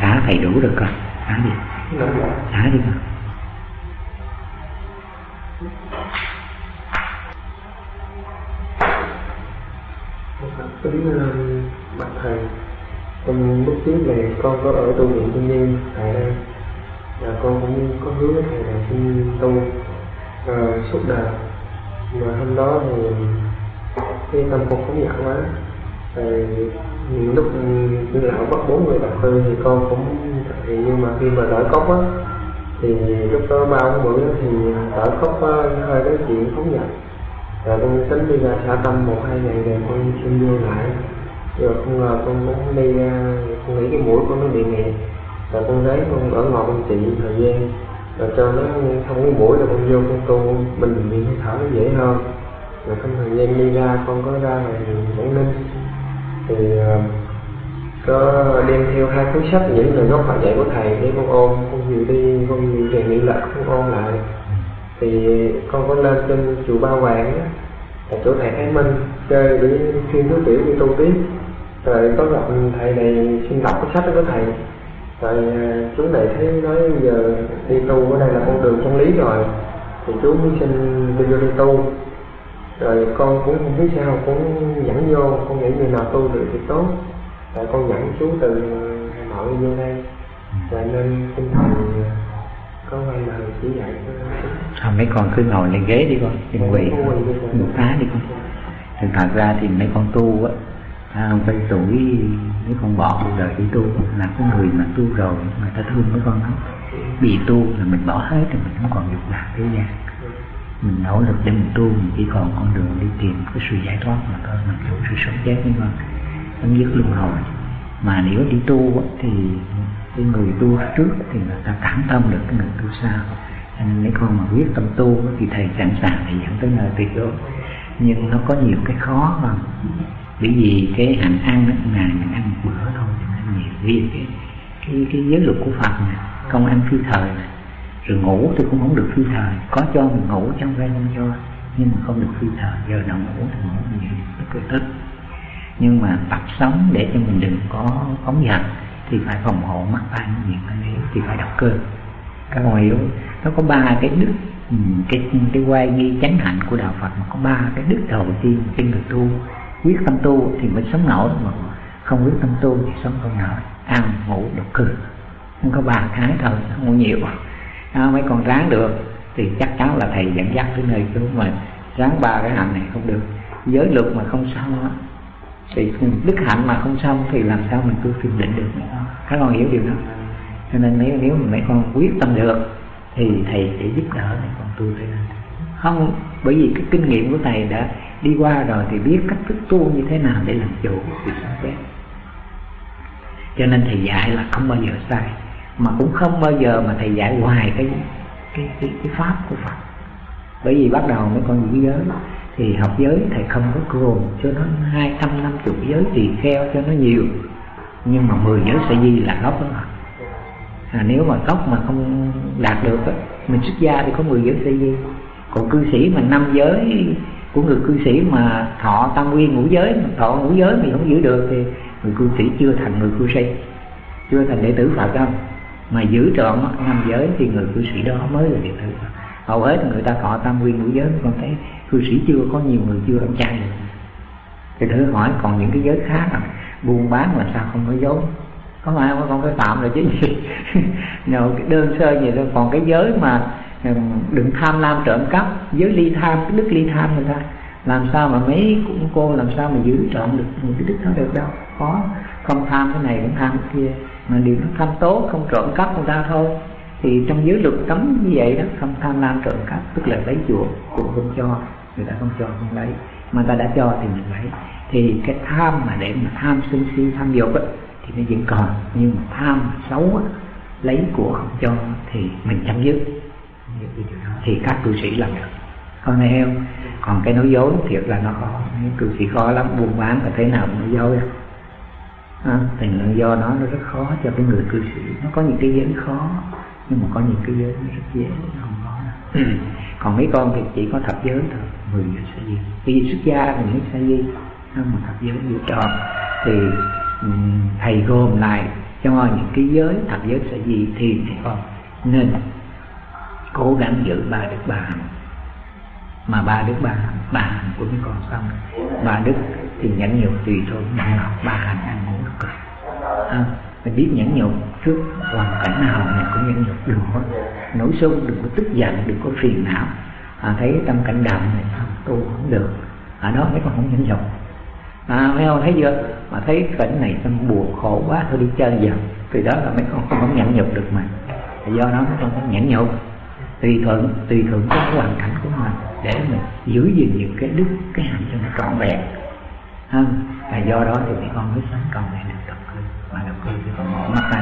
xá thầy đủ rồi con. Xá đi. Xá đi con. Kính bạch thầy con lúc trước này con có ở tu viện thiên nhiên tại đây. Và con cũng có hứa với thầy là xin tu uh, suốt đời. Mà hôm đó thì cái tâm con phóng dật quá rồi lúc như lão bắt bốn người đọc tư thì con cũng thì nhưng mà khi mà đỡ cốc á thì lúc đó ba ông bữa thì đỡ cốc á, hơi nói chuyện phóng nhận rồi con tính đi ra xã tâm một hai ngày rồi con xin vô lại. Rồi không ngờ con muốn đi ra con nghĩ cái mũi con nó bị nghẹt. Rồi con lấy con ở ngồi con trị thời gian. Rồi cho nó không cái mũi rồi con vô con tu mình bị thở nó dễ hơn. Rồi trong thời gian đi ra con có ra ngoài quảng ninh thì ờ, có đem theo hai cuốn sách những lời gốc bài dạy của thầy để con ôn con vừa đi, con vừa về luyện lại con ôn lại. Thì con có lên trên chùa Ba Hoàng á, là chỗ thầy Thái Minh, chơi để chuyên thứ tiểu đi tu tiếp. Rồi có gặp thầy này xin đọc cái sách đó của thầy. Rồi ờ, chú này thấy nói giờ đi tu ở đây là con đường chân lý rồi. Thì chú mới xin đi vô đi tu rồi con cũng không biết sao cũng dẫn vô con nghĩ người nào tu được thì tốt. Rồi con dẫn chú từ Hà Nội vô đây. Rồi nên tinh thần có quay lời chỉ dạy thôi mấy con cứ ngồi lên ghế đi con đừng quỳ. Ngủ phá đi con. Thì thật ra thì mấy con tu á à, tới tuổi mấy con bỏ cuộc đời đi tu là có người mà tu rồi người ta thương mấy con lắm. Bị tu là mình bỏ hết rồi mình không còn dục lạc thế gian mình nỗ lực để mình tu mình chỉ còn con đường đi tìm cái sự giải thoát mà thôi mình hiểu sự sống chết nhưng mà chấm dứt luân hồi mà nếu đi tu thì cái người tu trước thì người ta cảm tâm được cái người tu sau. Cho nên mấy con mà quyết tâm tu thì thầy sẵn sàng thì dẫn tới nơi tuyệt đối. Nhưng nó có nhiều cái khó mà bởi vì cái hạnh ăn đó, ngày mình ăn một bữa thôi thì nó nhiều. Vì cái cái cái giới luật của Phật này không ăn phi thời này rồi ngủ thì cũng không được phi thời có cho mình ngủ trong ra không cho nhưng mà không được phi thời giờ nào ngủ thì ngủ nhiều rất là tức nhưng mà tập sống để cho mình đừng có phóng dật thì phải phòng hộ mắt tai miệng tai ấy thì phải đọc cơ. Các con hiểu. Nó có ba cái đức ừ, cái cái quay nghi chánh hạnh của đạo Phật, mà có ba cái đức đầu tiên trên người tu. Quyết tâm tu thì mới sống nổi, mà không quyết tâm tu thì sống không nổi. Ăn, ngủ độc cư không có ba cái thôi không có nhiều à, mấy con ráng được? Thì chắc chắn là thầy dẫn dắt tới nơi chúng mà ráng ba cái hạnh này không được. Giới luật mà không xong thì đức hạnh mà không xong thì làm sao mình cứ thiền định được các con hiểu điều đó. Cho nên nếu nếu mà mấy con quyết tâm được thì thầy sẽ giúp đỡ mấy con tu theo không bởi vì cái kinh nghiệm của thầy đã đi qua rồi thì biết cách thức tu như thế nào để làm chủ việc sống cho nên thầy dạy là không bao giờ sai mà cũng không bao giờ mà thầy dạy hoài cái cái cái, cái pháp của Phật. Bởi vì bắt đầu mấy con giữ giới thì học giới thầy không có gồm cho nó hai trăm năm chục giới thì kheo cho nó nhiều. Nhưng mà mười giới sẽ di là gốc đó à, nếu mà gốc mà không đạt được á mình xuất gia thì có mười giới sẽ di. Còn cư sĩ mà năm giới của người cư sĩ mà thọ tam nguyên ngũ giới mà thọ ngũ giới mình không giữ được thì người cư sĩ chưa thành người cư sĩ chưa thành đệ tử phật đâu mà giữ trọn năm giới thì người cư sĩ đó mới là đệ tử hầu hết người ta thọ tam nguyên ngũ giới con thấy cư sĩ chưa có nhiều người chưa ăn chay thì thử hỏi còn những cái giới khác à, buôn bán là sao không có dối có phải không con cái phạm rồi chứ gì? Nào cái đơn sơ gì thôi. Còn cái giới mà đừng tham lam trộm cắp giới ly tham cái đức ly tham người ta làm sao mà mấy cô làm sao mà giữ trọn được những cái đức đó được đâu? Khó không tham cái này cũng tham cái kia mà điều nó tham tố, không trộm cắp người ta thôi. Thì trong giới luật cấm như vậy đó, không tham lam trộm cắp, tức là lấy chuộc, cũng không cho, người ta không cho, không lấy. Mà ta đã cho thì mình lấy. Thì cái tham mà để mà tham sân si, tham dục á, thì nó vẫn còn. Nhưng mà tham xấu á, lấy của không cho, thì mình chấm dứt. Thì các cư sĩ làm được. Con này không? Còn cái nói dối thiệt là nó khó. Cư sĩ khó lắm buôn bán là thế nào nói dối à? À, thì do nó nó rất khó cho cái người cư sĩ. Nó có những cái giới khó nhưng mà có những cái giới nó rất dễ không có đâu. Còn mấy con thì chỉ có thập giới thôi mười giới sa di vì xuất gia thì những sa di không mà thập giới giữ tròn thì thầy gồm lại cho những cái giới thập giới sở gì thì mấy con nên cố gắng giữ ba đức hạnh. Mà ba đức ba hạnh của mấy con xong. Ba đức thì nhẫn nhục tùy thôi mà ba hành ăn ngủ cực à, mình biết nhẫn nhục trước hoàn cảnh nào mình cũng nhẫn nhục đừng có nổi sung đừng có tức giận đừng có phiền não. À, thấy tâm cảnh đạm này không tu không được. Ở đó mấy con không nhẫn nhục. À mấy con thấy chưa? Mà thấy cảnh này tâm buồn khổ quá thôi đi chơi giờ thì đó là mấy con không nhẫn nhục được mà. Do đó mấy con không nhẫn nhục. Tùy thuận tùy thuận cái hoàn cảnh của mình để mình giữ gìn những cái đức cái hạnh cho nó trọn vẹn ha và do đó thì con mới sống con này được tập cư. Và tập cư thì còn mở mắt ra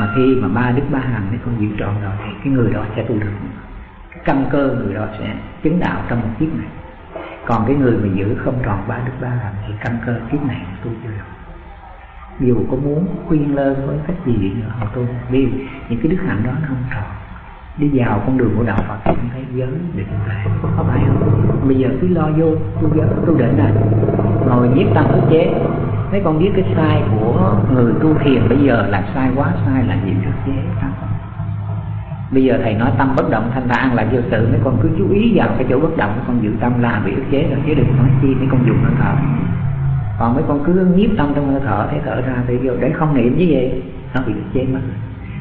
mà khi mà ba đức ba hàng mấy con giữ trọn rồi thì cái người đó sẽ tu được cái căn cơ người đó sẽ chứng đạo trong một kiếp này. Còn cái người mà giữ không tròn ba đức ba hàng thì căn cơ kiếp này tu chưa được. Dù có muốn khuyên lơn với cách gì nữa họ tu. Vì những cái đức hạnh đó nó không tròn đi vào con đường của đạo Phật thì thấy giới định tuệ có phải không? Bây giờ cứ lo vô tu giới tu định này ngồi nhiếp tâm ức chế. Mấy con biết cái sai của người tu thiền bây giờ là sai quá, sai là nhiều ức chế? Đó. bây giờ thầy nói tâm bất động, thanh thản là vô sự. Mấy con cứ chú ý vào cái chỗ bất động, mấy con giữ tâm là bị ức chế rồi, chứ đừng nói chi mấy con dùng hơi thở. Còn mấy con cứ nhiếp tâm trong hơi thở, thấy thở ra thì vô, để không niệm như vậy, nó bị ức chế mất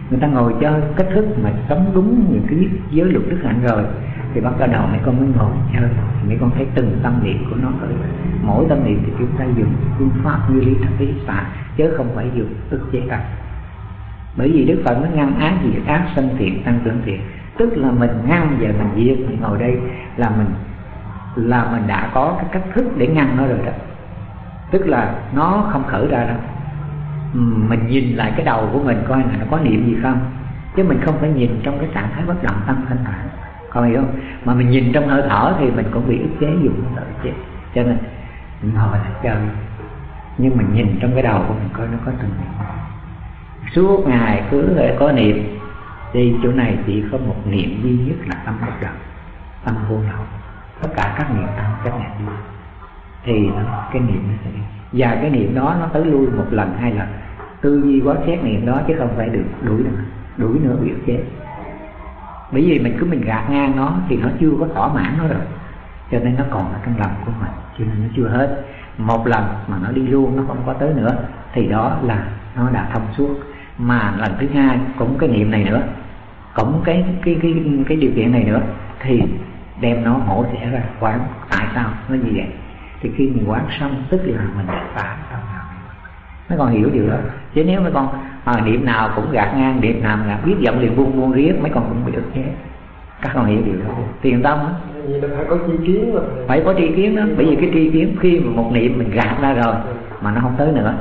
người ta ngồi chơi, cách thức mà sống đúng những cái giới luật đức hạnh rồi, thì bắt đầu mấy con mới ngồi chơi. Mấy con thấy từng tâm niệm của nó rồi. Mỗi tâm niệm thì chúng ta dùng phương pháp như lý thập ý xả chứ không phải dùng ức chế tâm. Bởi vì đức phật nó ngăn ác diệt ác sân thiện, tăng trưởng thiện. Tức là mình ngăn và mình diệt mình ngồi đây là mình là mình đã có cái cách thức để ngăn nó rồi đó. Tức là nó không khởi ra đâu mình nhìn lại cái đầu của mình coi là nó có niệm gì không? Chứ mình không phải nhìn trong cái trạng thái bất động tâm thanh thản con hiểu không? Mà mình nhìn trong hơi thở thì mình cũng bị ức chế dùng hơi thở chế cho nên mình ngồi lại chơi nhưng mình nhìn trong cái đầu của mình coi nó có từng niệm. Suốt ngày cứ có niệm, thì chỗ này chỉ có một niệm duy nhất là tâm bất động, tâm vô lậu. Tất cả các niệm tâm, các niệm thì thì cái niệm nó sẽ và cái niệm đó nó tới lui một lần, hai lần tư duy quá xét niệm đó chứ không phải được đuổi nữa đuổi nữa bị chết. Bởi vì mình cứ mình gạt ngang nó thì nó chưa có thỏa mãn nó rồi. Cho nên nó còn ở trong lòng của mình, cho nên nó chưa hết. Một lần mà nó đi luôn, nó không có tới nữa, thì đó là nó đã thông suốt. Mà lần thứ hai cũng cái niệm này nữa, cũng cái cái cái cái điều kiện này nữa, thì đem nó hổ trợ ra quán. Tại sao nó như vậy? Thì khi mình quán xong, tức là mình đã phá tâm mấy con hiểu điều đó. Chứ nếu mấy con à, niệm nào cũng gạt ngang niệm nào là biết giọng liền buông buông riết mấy con cũng bị ức chế. Các con hiểu điều đó. Tiền tâm á phải có tri kiến mà. Phải có tri kiến đó. Bởi vì cái tri kiến khi mà một niệm mình gạt ra rồi mà nó không tới nữa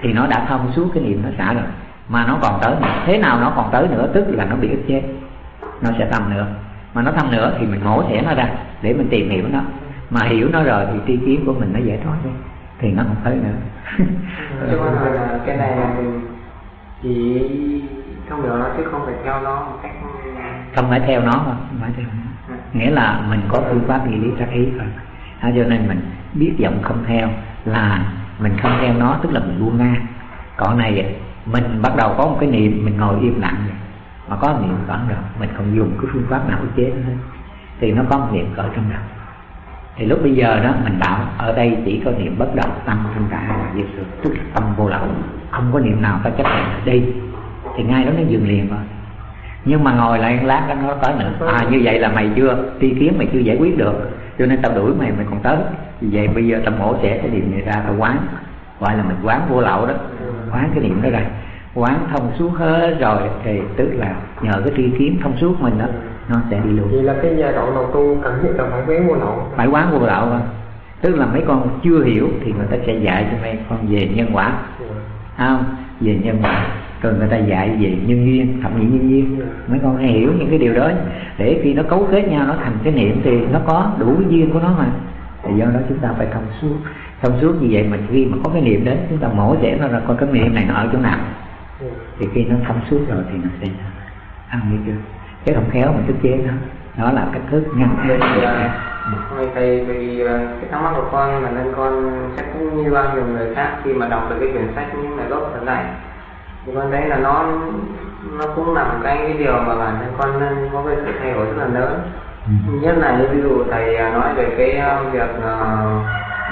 thì nó đã thông suốt cái niệm nó xả rồi. Mà nó còn tới nữa. Thế nào nó còn tới nữa tức là nó bị ức chế. Nó sẽ thâm nữa. Mà nó thâm nữa thì mình mổ xẻ nó ra để mình tìm hiểu nó. Mà hiểu nó rồi thì tri kiến của mình nó giải thoát đi thì nó không tới nữa. Cho hỏi là cái này là mình chỉ không được nó chứ không phải theo nó một cách không phải theo nó không phải theo nó. nghĩa là mình có phương pháp gì lý trắc ý thôi. À, cho nên mình biết giọng không theo là mình không theo nó tức là mình buông ngang còn này mình bắt đầu có một cái niệm mình ngồi im lặng vậy. Mà có niệm cỡ rồi mình không dùng cái phương pháp nào ức chế hết. Thì nó có một niệm cỡ trong đầu thì lúc bây giờ đó, mình bảo, ở đây chỉ có niệm bất động tâm thân cả là diệt sự tức là tâm vô lậu, không có niệm nào ta chấp nhận đi. Thì ngay đó nó dừng liền rồi. Nhưng mà ngồi lại lát đó, nó tới nữa à như vậy là mày chưa ti kiến, mày chưa giải quyết được, cho nên tao đuổi mày mày còn tới. Vì vậy bây giờ tao mổ xẻ cái niệm này ra, tao quán. Gọi là mình quán vô lậu đó, quán cái niệm đó ra quán thông suốt hết rồi thì tức là nhờ cái tri kiến thông suốt mình đó nó sẽ đi luôn. Vậy là cái giai đoạn đầu tu cần thiết là phải quán vô lậu. Phải quán vô lậu thôi tức là mấy con chưa hiểu thì người ta sẽ dạy cho mấy con về nhân quả. Không? Về nhân quả. Rồi người ta dạy về nhân duyên thẩm mỹ nhân duyên. Mấy con hay hiểu những cái điều đó để khi nó cấu kết nhau nó thành cái niệm thì nó có đủ cái duyên của nó mà. Thì do đó chúng ta phải thông suốt. Thông suốt như vậy mình khi mà có cái niệm đến chúng ta mổ xẻ nó ra coi cái niệm này nó ở chỗ nào thì khi nó thông suốt rồi thì nó sẽ ăn hiểu chưa? Chứ không khéo mình tức chế nó đó là cách thức ngăn Thôi thầy vì cái thắc mắc của con mà nên con chắc như bao nhiêu người khác khi mà đọc được cái quyển sách những ngày gốc thật này. Thì con thấy là nó nó cũng nằm cái cái điều mà bản thân con nên có cái sự thay đổi rất là lớn. Ừ. nhất là như ví dụ thầy à, nói về cái à, việc à,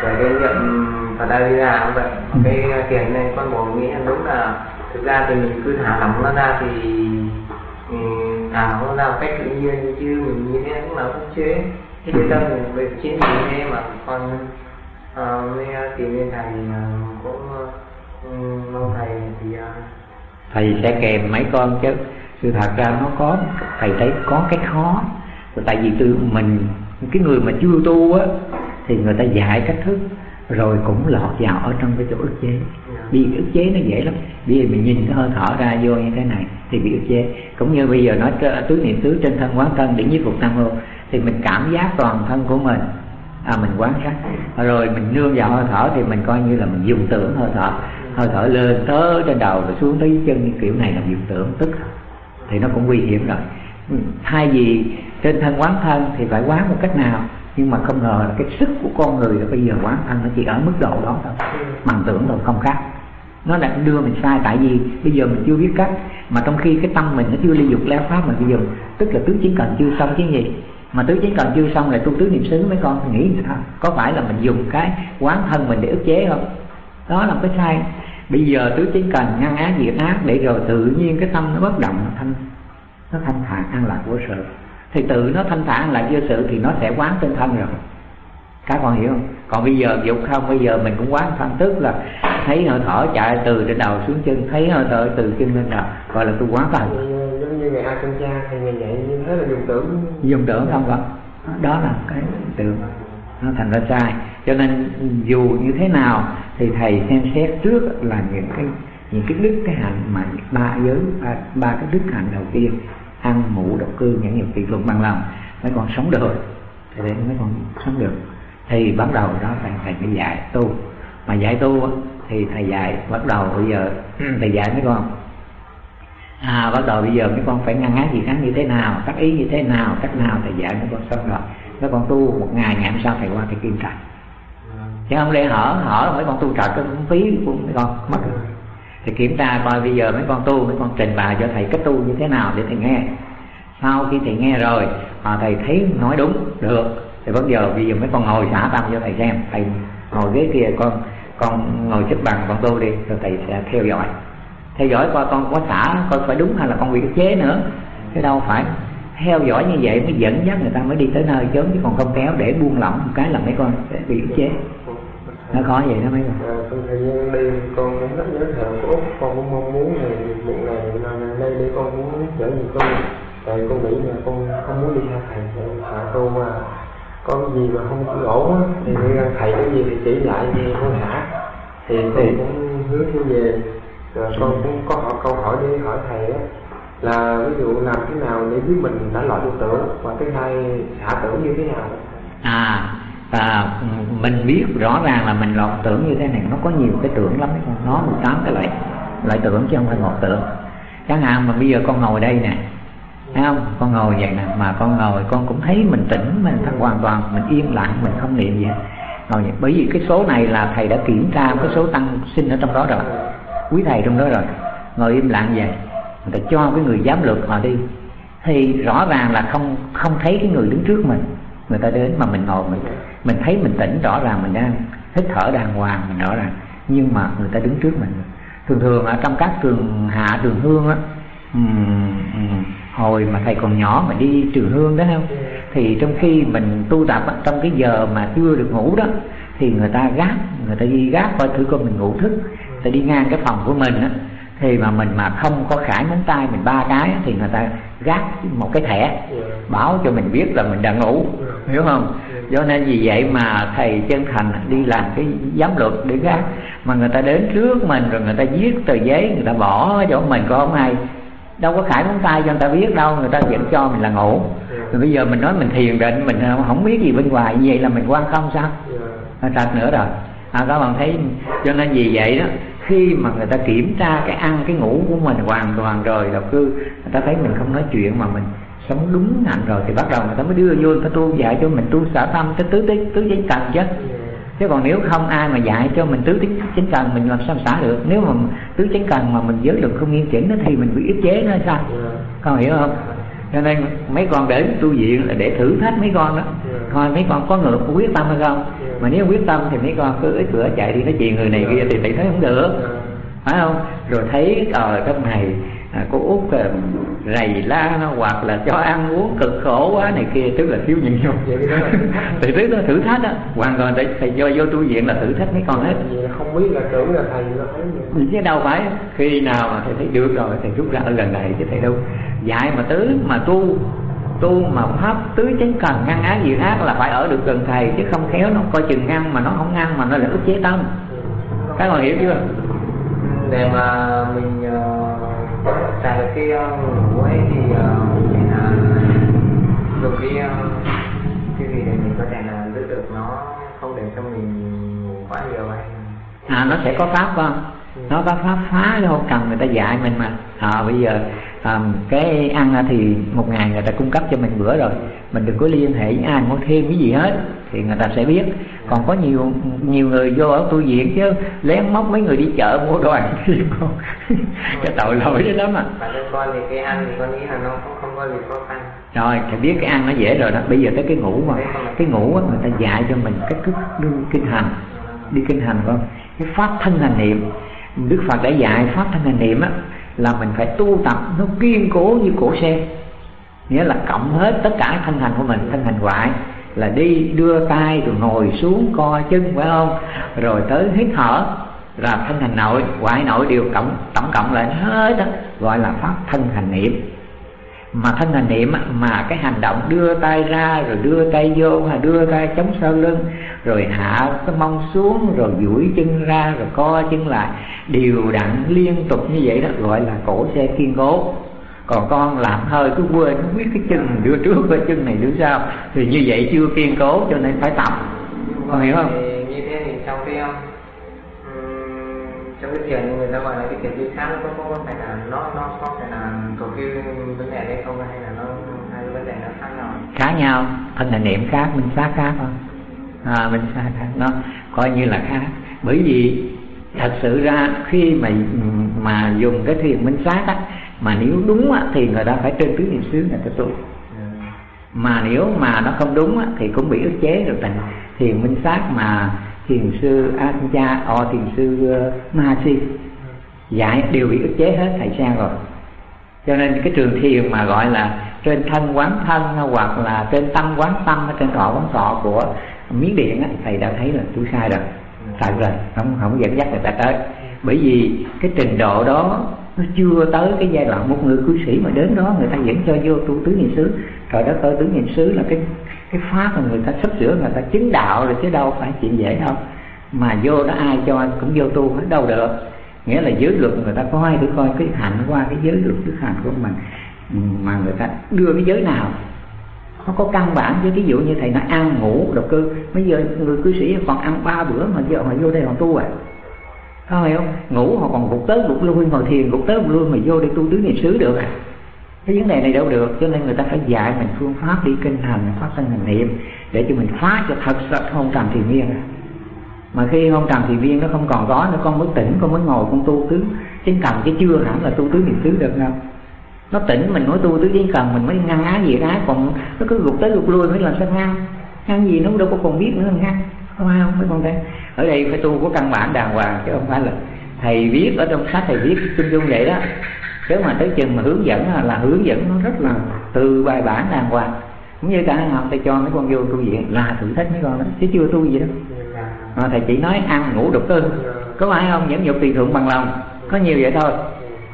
về cái niệm Phật A Di Đà cũng vậy. Ừ. cái tiền này con buồn nghĩ đúng là thực ra thì mình cứ thả lỏng nó ra thì ừ, thả lỏng nó ra một cách tự nhiên chứ mình như thế cũng là không chế. Thế bây tâm mình về chiến thì thế mà con uh, mới ờ, tìm đến thầy uh, cũng uh, mong thầy thì uh, thầy sẽ kèm mấy con chứ. Sự thật ra nó có thầy thấy có cái khó. Tại vì từ mình cái người mà chưa tu á thì người ta dạy cách thức rồi cũng lọt vào ở trong cái chỗ ức chế bị ức chế nó dễ lắm. Bây giờ mình nhìn cái hơi thở ra vô như thế này thì bị ức chế. Cũng như bây giờ nói tứ niệm xứ trên thân quán thân để nhiếp phục tam hô thì mình cảm giác toàn thân của mình à mình quán sát. Rồi mình nương vào hơi thở thì mình coi như là mình dùng tưởng hơi thở. Hơi thở lên tới trên đầu rồi xuống tới chân như kiểu này là dùng tưởng tức. Thì nó cũng nguy hiểm rồi. Thay vì trên thân quán thân thì phải quán một cách nào? Nhưng mà không ngờ là cái sức của con người là bây giờ quán thân nó chỉ ở mức độ đó thôi. Bằng tưởng thôi, không khác nó đã đưa mình sai, tại vì bây giờ mình chưa biết cách. Mà trong khi cái tâm mình nó chưa ly dục leo pháp mà bây giờ, tức là tứ chiến cần chưa xong chứ gì? Mà tứ chiến cần chưa xong lại tu tứ niệm xứ mấy con nghĩ sao? Có phải là mình dùng cái quán thân mình để ức chế không? Đó là cái sai. Bây giờ tứ chiến cần ngăn ác diệt ác để rồi tự nhiên cái tâm nó bất động, nó thanh nó thanh thản an lạc vô sự. Thì tự nó thanh thản an lạc vô sự thì nó sẽ quán trên thân rồi các con hiểu không? Còn bây giờ dục không bây giờ mình cũng quán thân tức là thấy hơi thở chạy từ trên đầu xuống chân thấy hơi thở từ chân lên đầu gọi là tôi quán thân giống như ngày a chân cha thì ngày dạy như thế là dùng tưởng. Dùng tưởng không con đó là cái tưởng. Nó thành ra sai. Cho nên dù như thế nào thì thầy xem xét trước là những cái những cái đức cái hạnh mà ba giới ba, ba cái đức hạnh đầu tiên ăn ngủ độc cư những nghiệp tùy luận bằng lòng mấy con sống được. Thì để mấy con sống được thì bắt đầu đó thầy thầy phải dạy tu. Mà dạy tu thì thầy dạy bắt đầu bây giờ thầy dạy mấy con. À bắt đầu bây giờ mấy con phải ngăn ác gì khác như thế nào tác ý như thế nào cách nào thầy dạy mấy con xong rồi. Mấy con tu một ngày ngày hôm sau thầy qua thầy kiểm tra chứ không để hở hở mấy con tu trật cái phí của mấy con mất thì kiểm tra coi bây giờ mấy con tu mấy con trình bày cho thầy cách tu như thế nào để thầy nghe. Sau khi thầy nghe rồi mà thầy thấy nói đúng được thì bắt giờ bây giờ mấy con ngồi xả tâm cho thầy xem. Thầy ngồi ghế kia con con ngồi xếp bằng con tu đi rồi thầy sẽ theo dõi. Theo dõi coi con có xả coi phải đúng hay là con bị cái chế nữa. Chứ đâu phải theo dõi như vậy mới dẫn dắt người ta mới đi tới nơi chớm chứ còn không kéo để buông lỏng một cái là mấy con sẽ bị ức chế. Nó khó vậy đó mấy con. À, trong thời gian đi con cũng rất nhớ thờ của úc con cũng mong muốn là một ngày nào đây đi con muốn trở về con. Tại con nghĩ là con không muốn đi theo thầy thầy tu mà có gì mà không ổn á thì đi ra thầy cái gì thì chỉ lại gì con thả thì thầy cũng hướng thiên về. Rồi con cũng có hỏi câu hỏi đi hỏi thầy á là ví dụ làm thế nào để biết mình đã loại được tưởng và cái hai hạ tưởng như thế nào? À và mình biết rõ ràng là mình lọt tưởng như thế này nó có nhiều cái tưởng lắm. Nó 18 cái loại loại tưởng chứ không phải một tưởng. Chẳng hạn mà bây giờ con ngồi đây nè thấy không? Con ngồi vậy nè, mà con ngồi, con cũng thấy mình tỉnh, mình thật hoàn toàn, mình yên lặng, mình không niệm gì ngồi vậy, bởi vì cái số này là thầy đã kiểm tra, cái số tăng sinh ở trong đó rồi. Quý thầy trong đó rồi. Ngồi im lặng vậy, người ta cho cái người giám lược họ đi. Thì rõ ràng là không không thấy cái người đứng trước mình. Người ta đến mà mình ngồi, mình mình thấy mình tỉnh, rõ ràng mình đang hít thở đàng hoàng, mình rõ ràng. Nhưng mà người ta đứng trước mình. Thường thường ở trong các trường hạ, trường hương á hồi mà thầy còn nhỏ mà đi trường hương đó không? Thì trong khi mình tu tập á, trong cái giờ mà chưa được ngủ đó thì người ta gác người ta đi gác coi thử coi mình ngủ thức. Ta đi ngang cái phòng của mình á thì mà mình mà không có khải ngón tay mình ba cái thì người ta gác một cái thẻ báo cho mình biết là mình đã ngủ. Hiểu không? Do nên vì vậy mà thầy chân thành đi làm cái giám luật để gác. Mà người ta đến trước mình rồi người ta viết tờ giấy người ta bỏ chỗ mình có không ai đâu có khải ngón tay cho người ta biết đâu người ta vẫn cho mình là ngủ. Rồi bây giờ mình nói mình thiền định mình không biết gì bên ngoài như vậy là mình quan không sao? Trật nữa rồi. À, các bạn thấy cho nên vì vậy đó khi mà người ta kiểm tra cái ăn cái ngủ của mình hoàn toàn rồi đầu cư người ta thấy mình không nói chuyện mà mình sống đúng hạnh rồi thì bắt đầu người ta mới đưa vô người ta tu dạy cho mình tu xả tâm tới tứ tứ tứ giấy cần chứ chứ còn nếu không ai mà dạy cho mình tứ tính chính cần mình làm sao xả được? Nếu mà tứ chính cần mà mình giới luật không nghiêm chỉnh thì mình bị ức chế nó sao? Con hiểu không? Cho nên mấy con để tu viện là để thử thách mấy con đó. Coi mấy con có ngược có quyết tâm hay không? Mà nếu quyết tâm thì mấy con cứ ít cửa chạy đi nói chuyện người này kia thì thầy thấy không được. Phải không? Rồi thấy ờ, trong này à, cô út à, rầy la nó hoặc là cho ăn uống cực khổ quá này kia tức là thiếu nhịn nhục. Thì thứ đó thử thách đó hoàn toàn thầy, thầy do vô tu viện là thử thách mấy con hết. Không biết là tưởng là thầy nó thấy chứ đâu phải khi nào mà thầy thấy được rồi thầy rút ra ở lần này chứ thầy đâu. Dạy mà tứ mà tu tu mà pháp tứ chánh cần ngăn ác diệt ác là phải ở được gần thầy chứ không khéo nó coi chừng ngăn mà nó không ngăn mà nó là ức chế tâm. Các bạn hiểu chưa? Để mà mình uh, xài được cái uh, ngủ ấy thì uh, mình là dùng cái cái gì để mình có thể là giữ được nó không để cho mình quá nhiều hay à nó sẽ có pháp không? Nó có pháp phá đâu cần người ta dạy mình mà. À, bây giờ à, cái ăn thì một ngày người ta cung cấp cho mình bữa rồi. Mình đừng có liên hệ với ai mua thêm cái gì hết thì người ta sẽ biết. Còn có nhiều nhiều người vô ở tu viện chứ lén móc mấy người đi chợ mua đồ ăn không cái tội lỗi đó lắm à. Con thì cái ăn thì con nghĩ là nó không, có gì khó khăn. Rồi thì biết cái ăn nó dễ rồi đó. Bây giờ tới cái ngủ mà. Cái ngủ á, người ta dạy cho mình cái thức đi kinh hành. Đi kinh hành con. Cái pháp thân hành niệm. Đức phật đã dạy pháp thân hành niệm á là mình phải tu tập nó kiên cố như cổ xe nghĩa là cộng hết tất cả thân hành của mình, thân hành ngoại là đi đưa tay rồi ngồi xuống co chân, phải không? Rồi tới hít thở, là thân hành nội ngoại nội đều cộng, tổng cộng lại hết đó gọi là pháp thân hành niệm mà thân hành niệm mà cái hành động đưa tay ra rồi đưa tay vô hay đưa tay chống sau lưng rồi hạ cái mông xuống rồi duỗi chân ra rồi co chân lại đều đặn liên tục như vậy đó gọi là cổ xe kiên cố. Còn con làm hơi cứ quên không biết cái chân đưa trước cái chân này đưa sau. Thì như vậy chưa kiên cố cho nên phải tập. Con hiểu không? Như thế thì trong cái um, trong cái thiền người ta gọi là cái thiền đi khác nó có, có phải là nó nó có phải là cầu cái vấn đề không hay là nó hai vấn đề nó khác nhau? Khác nhau. Thân là niệm khác minh sát khác không à, minh sát khác nó coi như là khác. Bởi vì thật sự ra khi mà mà dùng cái thiền minh sát á mà nếu đúng á, thì người ta phải trên tứ niệm xứ người ta tu. Mà nếu mà nó không đúng á, thì cũng bị ức chế rồi thành thiền minh sát mà thiền sư Ajahn o thiền sư uh, Mahasi dạy đều bị ức chế hết thầy sang rồi cho nên cái trường thiền mà gọi là trên thân quán thân hoặc là trên tâm quán tâm trên thọ quán thọ của miến điện á, thầy đã thấy là tôi sai rồi. Sai rồi không không dẫn dắt người ta tới. Bởi vì cái trình độ đó nó chưa tới cái giai đoạn một người cư sĩ mà đến đó người ta dẫn cho vô tu tứ niệm xứ. Rồi đó tứ niệm xứ là cái cái pháp mà người ta sắp sửa người ta chứng đạo rồi chứ đâu phải chuyện dễ đâu. Mà vô đó ai cho cũng vô tu hết đâu được nghĩa là giới luật người ta coi để coi cái hạnh qua cái giới luật đức hạnh của mình, mà người ta đưa cái giới nào, nó có căn bản. Với ví dụ như thầy nói ăn, ngủ, độc cư bây giờ người cư sĩ còn ăn ba bữa mà giờ mà vô đây còn tu à? Có hiểu không? Ngủ, họ còn gục tới gục lui, ngồi thiền gục tới gục lui mà vô đây tu tứ niệm xứ được à? Cái vấn đề này đâu được, cho nên người ta phải dạy mình phương pháp đi kinh hành, pháp thân hành niệm, để cho mình phá cho thật sự không trầm thiền viên à mà khi hôn trầm thì viên nó không còn có nữa, con mới tỉnh, con mới ngồi, con tu tứ. Chính cần chứ chưa hẳn là tu tứ niệm xứ được đâu. Nó tỉnh mình nói tu tứ chính cần mình mới ngăn á gì á còn nó cứ gục tới gục lui mới làm sao ngăn? Ngăn gì nó đâu có còn biết nữa, ngăn. Không ai không mấy con thấy. Ở đây phải tu có căn bản đàng hoàng, chứ không phải là thầy viết ở trong sách thầy viết chung chung vậy đó. Chứ mà tới chừng mà hướng dẫn là hướng dẫn nó rất là từ bài bản đàng hoàng. Cũng như cả học thầy cho mấy con vô tu viện, là thử thách mấy con đó. Chứ chưa tu gì đâu à, thầy chỉ nói ăn ngủ đục tư có phải không? Nhẫn nhục tùy thượng bằng lòng. Có nhiều vậy thôi.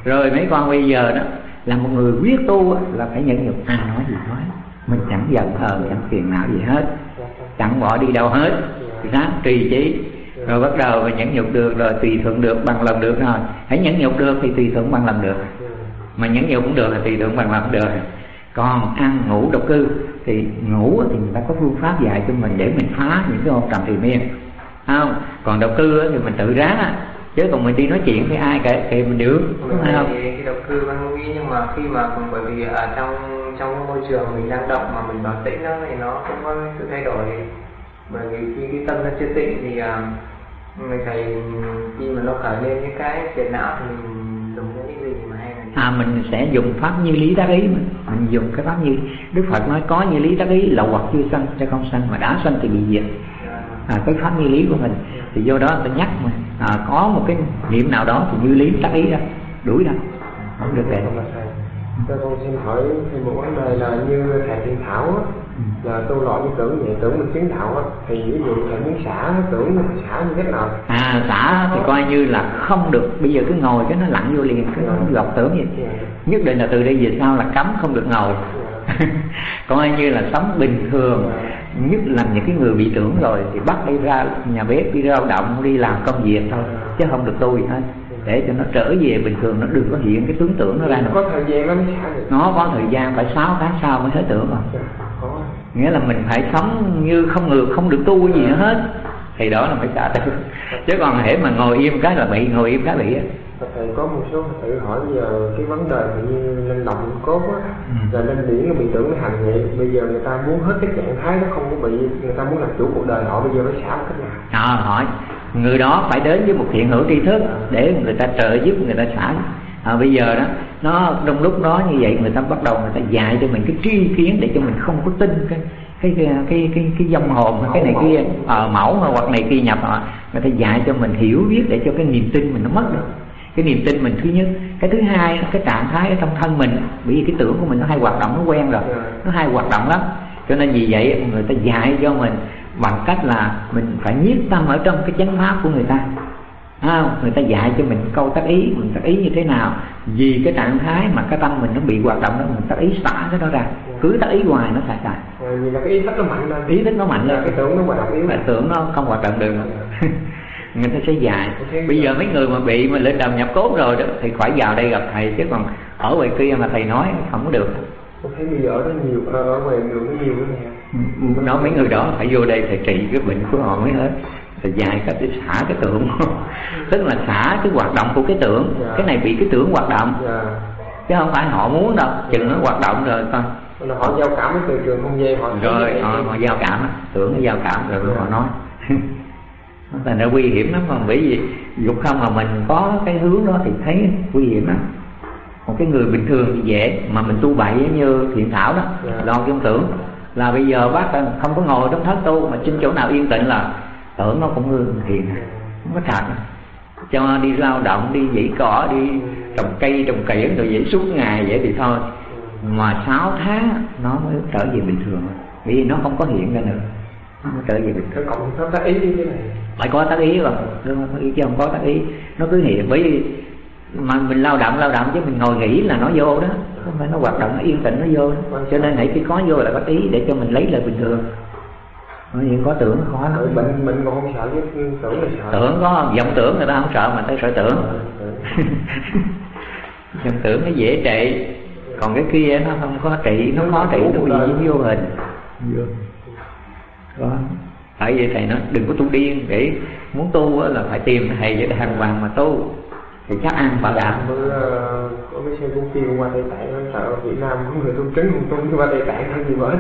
Rồi mấy con bây giờ đó là một người quyết tu là phải nhẫn nhục. Ai nói gì nói. Mình chẳng giận hờn chẳng phiền não gì hết. Chẳng bỏ đi đâu hết. Ráng trì trí rồi bắt đầu mà nhẫn nhục được rồi tùy thuận được bằng lòng được rồi. Hãy nhẫn nhục được thì tùy thuận bằng lòng được. Mà nhẫn nhục cũng được là tùy thuận bằng lòng được. Còn ăn ngủ độc cư thì ngủ thì người ta có phương pháp dạy cho mình để mình phá những cái hôn trầm thì miên không còn độc cư thì mình tự ráng chứ còn mình đi nói chuyện với ai kệ thì mình được đúng không? thì độc cư văn nghĩ nhưng mà khi mà bởi vì ở trong trong môi trường mình đang động mà mình bảo tĩnh nó thì nó không có sự thay đổi. Bởi vì khi cái tâm nó chưa tịnh thì uh, người thầy khi mà nó khởi lên những cái phiền não thì mình dùng những cái gì mà hay là à mình sẽ dùng pháp như lý đắc ý mình, mình dùng cái pháp như đức phật nói có như lý đắc ý lậu hoặc chưa sanh sẽ không sanh mà đã sanh thì bị diệt à, cái pháp như lý của mình thì vô đó ta nhắc mà à, có một cái niệm nào đó thì như lý đắc ý đó đuổi ra không được để cho con xin hỏi thêm một vấn đề là như thầy thiên thảo á ừ. là tu loại như tưởng vậy tưởng mình chứng đạo á thì ví dụ thầy muốn xả tưởng mình xả như thế nào à xả thì coi như là không được bây giờ cứ ngồi cái nó lặn vô liền cái nó dạ. gọc tưởng vậy. Dạ. nhất định là từ đây về sau là cấm không được ngồi coi như là sống bình thường. Nhất là những cái người bị tưởng rồi thì bắt đi ra nhà bếp đi lao động đi làm công việc thôi chứ không được tu gì hết để cho nó trở về bình thường nó đừng có hiện cái tướng tưởng nó ra nữa. Có thời gian nó mới nó có thời gian phải 6 tháng sau mới hết tưởng rồi nghĩa là mình phải sống như không ngược không được tu gì nữa hết. Thì đó là phải xả tử chứ còn hễ mà ngồi im cái là bị ngồi im cái bị á thầy có một số tự hỏi giờ cái vấn đề như lên động cốt á ừ. là lên điển nó bị tưởng nó hành vậy bây giờ người ta muốn hết cái trạng thái nó không có bị người ta muốn làm chủ cuộc đời họ bây giờ phải xả một cách nào? À hỏi. Người đó phải đến với một thiện hữu tri thức để người ta trợ giúp người ta xả. À, bây giờ đó nó trong lúc đó như vậy người ta bắt đầu người ta dạy cho mình cái tri kiến để cho mình không có tin cái cái cái cái cái, cái dòng hồn cái này kia. Ở à, mẫu hoặc này kia nhập họ người ta dạy cho mình hiểu biết để cho cái niềm tin mình nó mất được cái niềm tin mình thứ nhất. Cái thứ hai cái trạng thái ở trong thân mình bởi vì cái tưởng của mình nó hay hoạt động nó quen rồi nó hay hoạt động lắm. Cho nên vì vậy người ta dạy cho mình bằng cách là mình phải nhiếp tâm ở trong cái chánh pháp của người ta. À, người ta dạy cho mình câu tác ý mình tác ý như thế nào. Vì cái trạng thái mà cái tâm mình nó bị hoạt động đó mình tác ý xả cái đó ra. Cứ tác ý hoài nó xài xài vì là cái ý thức nó mạnh lên. Ý thức nó mạnh lên. cái tưởng nó hoạt động yếu. Cái tưởng nó không hoạt động được người ta sẽ dạy bây giờ mấy người mà bị mà lên đầm nhập cốt rồi đó thì phải vào đây gặp thầy chứ còn ở ngoài kia mà thầy nói không có được tôi thấy bây giờ ở đó nhiều ở ngoài đường nó nhiều cái này nói mấy người đó phải vô đây thầy trị cái bệnh của họ mới hết thầy dạy cách để xả cái tưởng tức là xả cái hoạt động của cái tưởng. Dạ. cái này bị cái tưởng hoạt động. Dạ. chứ không phải họ muốn đâu chừng nó hoạt động rồi coi họ giao cảm với từ trường không gian họ rồi họ, họ giao cảm tưởng nó giao cảm rồi yeah. họ nói thành ra nguy hiểm lắm mà bởi vì dục không mà mình có cái hướng đó thì thấy nguy hiểm lắm. Một cái người bình thường thì dễ mà mình tu bậy như thiện thảo đó yeah. lo cái tưởng là bây giờ bác không có ngồi trong thất tu mà trên chỗ nào yên tĩnh là tưởng nó cũng hương thiền. Không có thật. Cho đi lao động đi dãy cỏ đi trồng cây trồng kiển rồi dãy suốt ngày vậy thì thôi. Mà 6 tháng nó mới trở về bình thường. Vì nó không có hiện ra nữa. Nó trở về bình thường. Cộng tác ý như thế này phải có tác ý rồi đúng không? Ý chứ không có tác ý. Nó cứ hiện bởi vì mà mình lao động lao động chứ mình ngồi nghỉ là nó vô đó. Không phải nó hoạt động nó yên tĩnh nó vô đó. cho nên hãy khi có vô là có ý để cho mình lấy lại bình thường. Có những có tưởng khó lắm mình mình còn không sợ chứ tưởng là sợ. Tưởng có vọng tưởng người ta không sợ mà tới sợ tưởng. Vọng tưởng nó dễ trị. Còn cái kia nó không có trị nó khó trị nó bị vô hình. Đó tại vậy thầy nói đừng có tu điên để muốn tu là phải tìm thầy để đàng hoàng mà tu thì chắc ăn bảo đảm bữa có cái xe cũng kêu qua tây tạng sợ việt nam có người tu trứng không tu qua tây tạng hay gì mới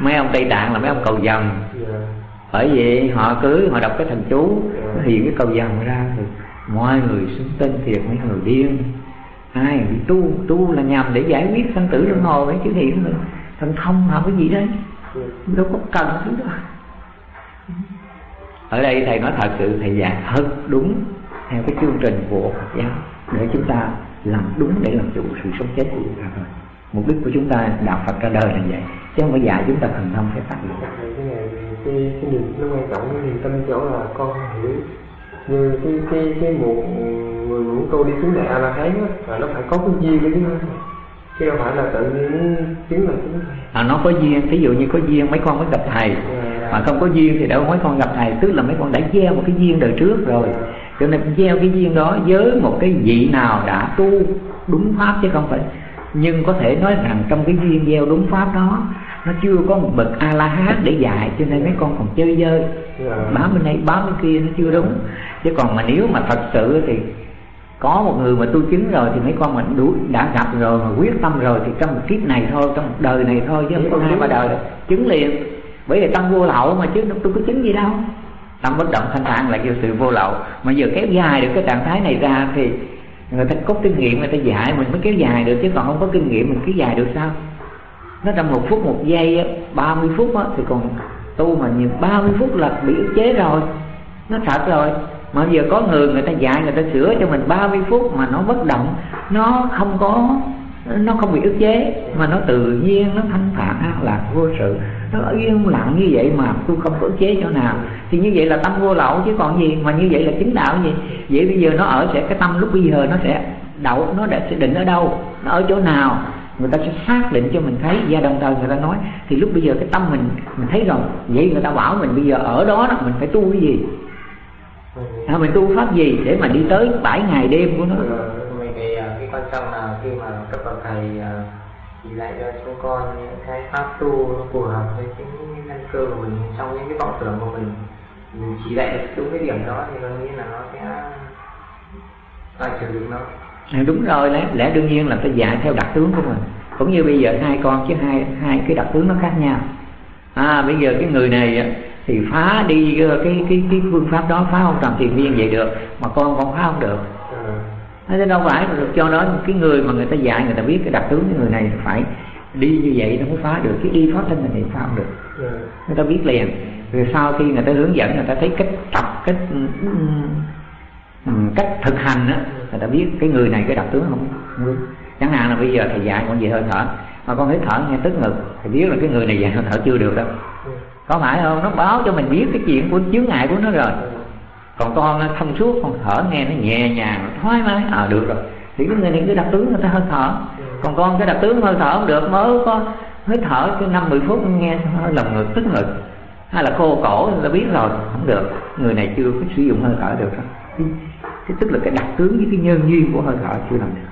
mấy ông tây tạng là mấy ông cầu dần yeah. Dạ. bởi vì họ cứ họ đọc cái thần chú yeah. Dạ. nó hiện cái cầu dần ra thì mọi người xứng tên thiệt mấy người điên ai tu tu là nhằm để giải quyết sanh tử luân hồi chứ hiện thần thông học cái gì đấy yeah. Đâu có cần thứ đó. Ở đây thầy nói thật sự thầy giảng thật đúng theo cái chương trình của Phật giáo. Để chúng ta làm đúng để làm chủ sự sống chết của chúng ta thôi. Mục đích của chúng ta đạo Phật ra đời là vậy chứ không phải dạy chúng ta thần thông sẽ phát được. Cái này cái cái niềm nó quan trọng cái niềm tin chỗ là con hiểu như cái cái cái một người muốn tu đi xuống đại a la hán là nó phải có cái duyên với chúng ta chứ không phải là tự nhiên chứng là chứng à nó có duyên ví dụ như có duyên mấy con mới gặp thầy. Yeah. Dạ. mà không có duyên thì đâu mấy con gặp thầy. Tức là mấy con đã gieo một cái duyên đời trước rồi. Yeah cho nên gieo cái duyên đó với một cái vị nào đã tu đúng pháp chứ không phải. Nhưng có thể nói rằng trong cái duyên gieo đúng pháp đó nó chưa có một bậc a la hán để dạy cho nên mấy con còn chơi dơi. Bám bên này bám bên kia nó chưa đúng. Chứ còn mà nếu mà thật sự thì có một người mà tu chứng rồi thì mấy con mình đủ đã gặp rồi mà quyết tâm rồi thì trong một kiếp này thôi trong một đời này thôi chứ không hai ba đời chứng liền. Bởi vì tâm vô lậu mà chứ tôi có chứng gì đâu. Tâm bất động thanh thản là do sự vô lậu. Mà giờ kéo dài được cái trạng thái này ra thì người ta có kinh nghiệm người ta dạy mình mới kéo dài được chứ còn không có kinh nghiệm mình kéo dài được sao? Nó trong một phút một giây ba mươi phút á, thì còn tu mà nhiều ba mươi phút là bị ức chế rồi. Nó thật rồi mà giờ có người người ta dạy, người ta sửa cho mình 30 phút mà nó bất động, nó không có, nó không bị ức chế, mà nó tự nhiên, nó thanh thản an lạc vô sự. Nó yên lặng như vậy mà tôi không có ức chế chỗ nào. Thì như vậy là tâm vô lậu chứ còn gì, mà như vậy là chính đạo gì? Vậy bây giờ nó ở sẽ, cái tâm lúc bây giờ nó sẽ đậu, nó đã sẽ định ở đâu, nó ở chỗ nào? Người ta sẽ xác định cho mình thấy. Và đồng thời người ta nói, thì lúc bây giờ cái tâm mình mình thấy rồi, vậy người ta bảo mình bây giờ ở đó đó, mình phải tu cái gì? À, mình tu pháp gì để mà đi tới bảy ngày đêm của nó? Mình thì à, cái quan trọng là khi mà các bậc thầy à, chỉ lại cho chúng con những cái pháp tu nó phù hợp với chính căn cơ của mình trong những cái vọng tưởng của mình. Mình chỉ lại được đúng cái điểm đó thì tôi nghĩ là nó sẽ loại trừ được nó. À, đúng rồi lẽ, lẽ đương nhiên là phải dạy theo đặc tướng của mình. Cũng như bây giờ hai con chứ hai hai cái đặc tướng nó khác nhau. À bây giờ cái người này thì phá đi ờ, cái cái cái phương pháp đó phá không làm thiền viên vậy được mà con con phá không được. Ừ. thế đâu phải được cho đó cái người mà người ta dạy người ta biết cái đặc tướng cái người này phải đi như vậy nó mới phá được. Cái đi thoát thân này thì phá không được. Ừ. người ta biết liền. Rồi sau khi người ta hướng dẫn người ta thấy cách tập cách cách thực hành á người ta biết cái người này cái đặc tướng không, chẳng hạn là bây giờ thầy dạy con về hơi thở. Mà con thấy thở nghe tức ngực thì biết là cái người này dạy hơi thở chưa được đâu có phải không? Nó báo cho mình biết cái chuyện của chướng ngại của nó rồi. Còn con thông suốt, con thở nghe nó nhẹ nhàng thoải mái. À được rồi. Thì cái người này cái đặc tướng, người ta hơi thở. Còn con cái đặc tướng hơi thở không được, mới có hơi thở cái năm, mười phút nghe hơi lòng ngực, tức ngực. Hay là khô cổ là biết rồi. Không được. Người này chưa có sử dụng hơi thở được đó. Cái tức là cái đặc tướng với cái nhân duyên của hơi thở chưa làm được.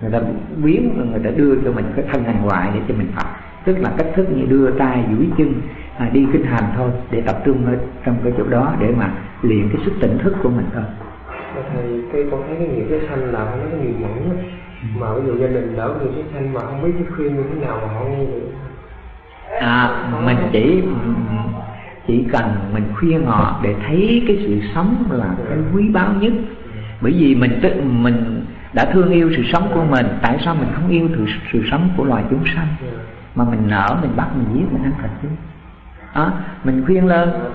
Người ta biến, người ta đưa cho mình cái thân hàng ngoại để cho mình học tức là cách thức như đưa tay duỗi chân à, đi kinh hành thôi để tập trung ở trong cái chỗ đó để mà luyện cái sức tỉnh thức của mình thôi. Thầy cái con thấy cái nghiệp cái sanh là nó cái nghiệp mẫn ừ. mà ví dụ gia đình đỡ người cái sanh mà không biết cái khuyên như thế nào mà họ nghe được. À mình chỉ chỉ cần mình khuyên họ để thấy cái sự sống là cái quý báu nhất. Bởi vì mình tự mình đã thương yêu sự sống của mình tại sao mình không yêu sự, sự sống của loài chúng sanh mà mình nở mình bắt mình giết mình ăn thịt chứ. Đó mình khuyên lên. Sao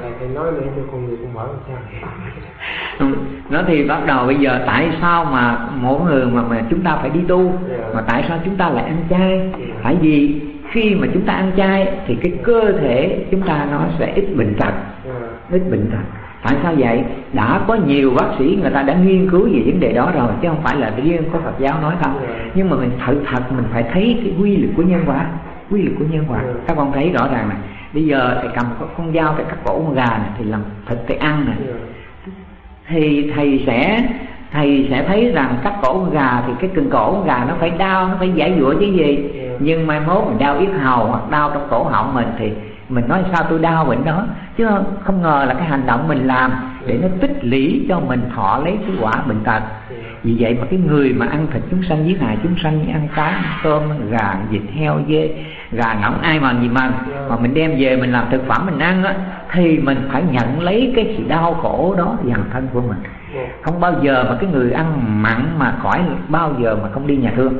ừ, nó thì bắt đầu bây giờ tại sao mà mỗi người mà mà chúng ta phải đi tu? Dạ. mà tại sao chúng ta lại ăn chay? Tại vì khi mà chúng ta ăn chay thì cái cơ thể chúng ta nó sẽ ít bệnh tật. Dạ. ít bệnh tật. Tại sao vậy? Đã có nhiều bác sĩ người ta đã nghiên cứu về vấn đề đó rồi chứ không phải là riêng có phật giáo nói không. Dạ. nhưng mà mình thật thật mình phải thấy cái quy luật của nhân quả quy luật của nhân quả các con thấy rõ ràng này. Bây giờ thầy cầm con dao thầy cắt cổ con gà này thì làm thịt thầy ăn này. Thì thầy sẽ thầy sẽ thấy rằng cắt cổ con gà thì cái cưng cổ con gà nó phải đau nó phải giải dụa chứ gì. Nhưng mai mốt mình đau yết hầu hoặc đau trong cổ họng mình thì mình nói sao tôi đau bệnh đó. Chứ không ngờ là cái hành động mình làm để nó tích lũy cho mình thọ lấy cái quả bệnh tật. Vì vậy mà cái người mà ăn thịt chúng sanh giết hại chúng sanh như ăn cá ăn tôm gà vịt heo dê gà ngỗng ai mà gì mà mà mình đem về mình làm thực phẩm mình ăn á thì mình phải nhận lấy cái sự đau khổ đó dằn thân của mình. Không bao giờ mà cái người ăn mặn mà khỏi bao giờ mà không đi nhà thương.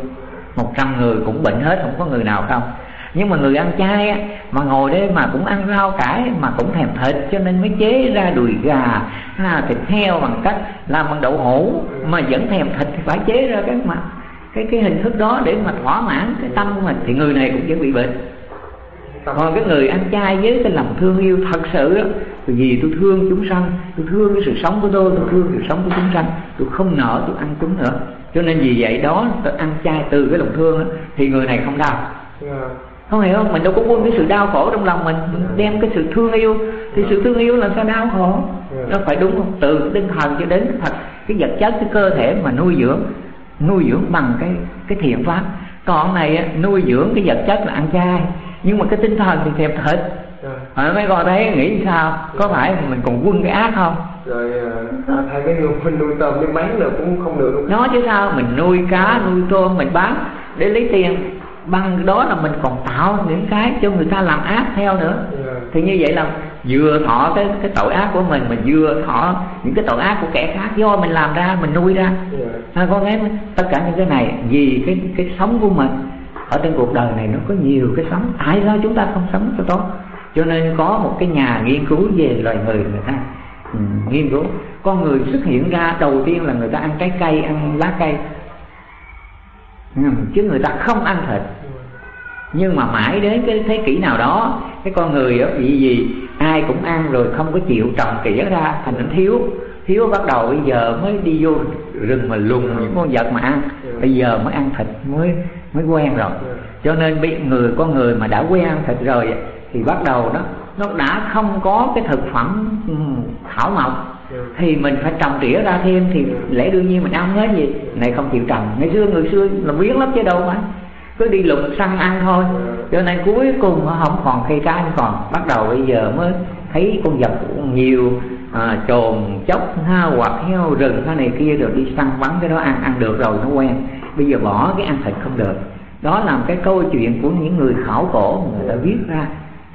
Một trăm người cũng bệnh hết không có người nào không. Nhưng mà người ăn chay á, mà ngồi đây mà cũng ăn rau cải mà cũng thèm thịt cho nên mới chế ra đùi gà ha, thịt heo bằng cách làm bằng đậu hũ mà vẫn thèm thịt thì phải chế ra cái mà cái cái hình thức đó để mà thỏa mãn cái tâm của mình. Thì người này cũng vẫn bị bệnh. Còn cái người ăn chay với cái lòng thương yêu thật sự đó vì tôi thương chúng sanh tôi thương cái sự sống của tôi tôi thương sự sống của chúng sanh tôi không nỡ tôi ăn chúng nữa. Cho nên vì vậy đó tôi ăn chay từ cái lòng thương đó, thì người này không đau. Không hiểu không? Mình đâu có quên cái sự đau khổ trong lòng mình. Mình đem cái sự thương yêu. Thì sự thương yêu là sao đau khổ? Nó phải đúng không? Từ tinh thần cho đến thật cái vật chất cái cơ thể mà nuôi dưỡng nuôi dưỡng bằng cái cái thiện pháp. Còn này nuôi dưỡng cái vật chất là ăn chay nhưng mà cái tinh thần thì thèm thịt. À, mấy con thấy nghĩ sao? Có phải mình còn quân cái ác không? Rồi à, thay cái nuôi nuôi tôm nuôi bán là cũng không được. Luôn nó chứ sao? Mình nuôi cá nuôi tôm mình bán để lấy tiền bằng đó là mình còn tạo những cái cho người ta làm ác theo nữa. Yeah. thì như vậy là vừa thọ cái cái tội ác của mình mình vừa thọ những cái tội ác của kẻ khác do mình làm ra mình nuôi ra. À, con thấy tất cả những cái này vì cái cái sống của mình ở trên cuộc đời này nó có nhiều cái sống. Tại sao chúng ta không sống cho tốt? Cho nên có một cái nhà nghiên cứu về loài người người ta ừ, nghiên cứu. Con người xuất hiện ra đầu tiên là người ta ăn trái cây ăn lá cây ừ, chứ người ta không ăn thịt. Nhưng mà mãi đến cái thế kỷ nào đó cái con người đó vì gì ai cũng ăn rồi không có chịu trồng tỉa ra thành nó thiếu. Thiếu bắt đầu bây giờ mới đi vô rừng mà lùng những con vật mà ăn. Bây giờ mới ăn thịt mới mới quen rồi. Cho nên bị người con người mà đã quen ăn thịt rồi thì bắt đầu đó nó đã không có cái thực phẩm ừ, thảo mộc thì mình phải trồng tỉa ra thêm thì lẽ đương nhiên mình ăn hết gì này không chịu trồng ngày xưa người xưa là biến lắm chứ đâu mà. Cứ đi lục săn ăn thôi. Cho nên cuối cùng nó không còn cây cá còn. Bắt đầu bây giờ mới thấy con vật nhiều à, trồn chốc ha hoặc heo rừng cái này kia rồi đi săn bắn cái đó ăn ăn được rồi nó quen. Bây giờ bỏ cái ăn thịt không được. Đó là cái câu chuyện của những người khảo cổ người ta viết ra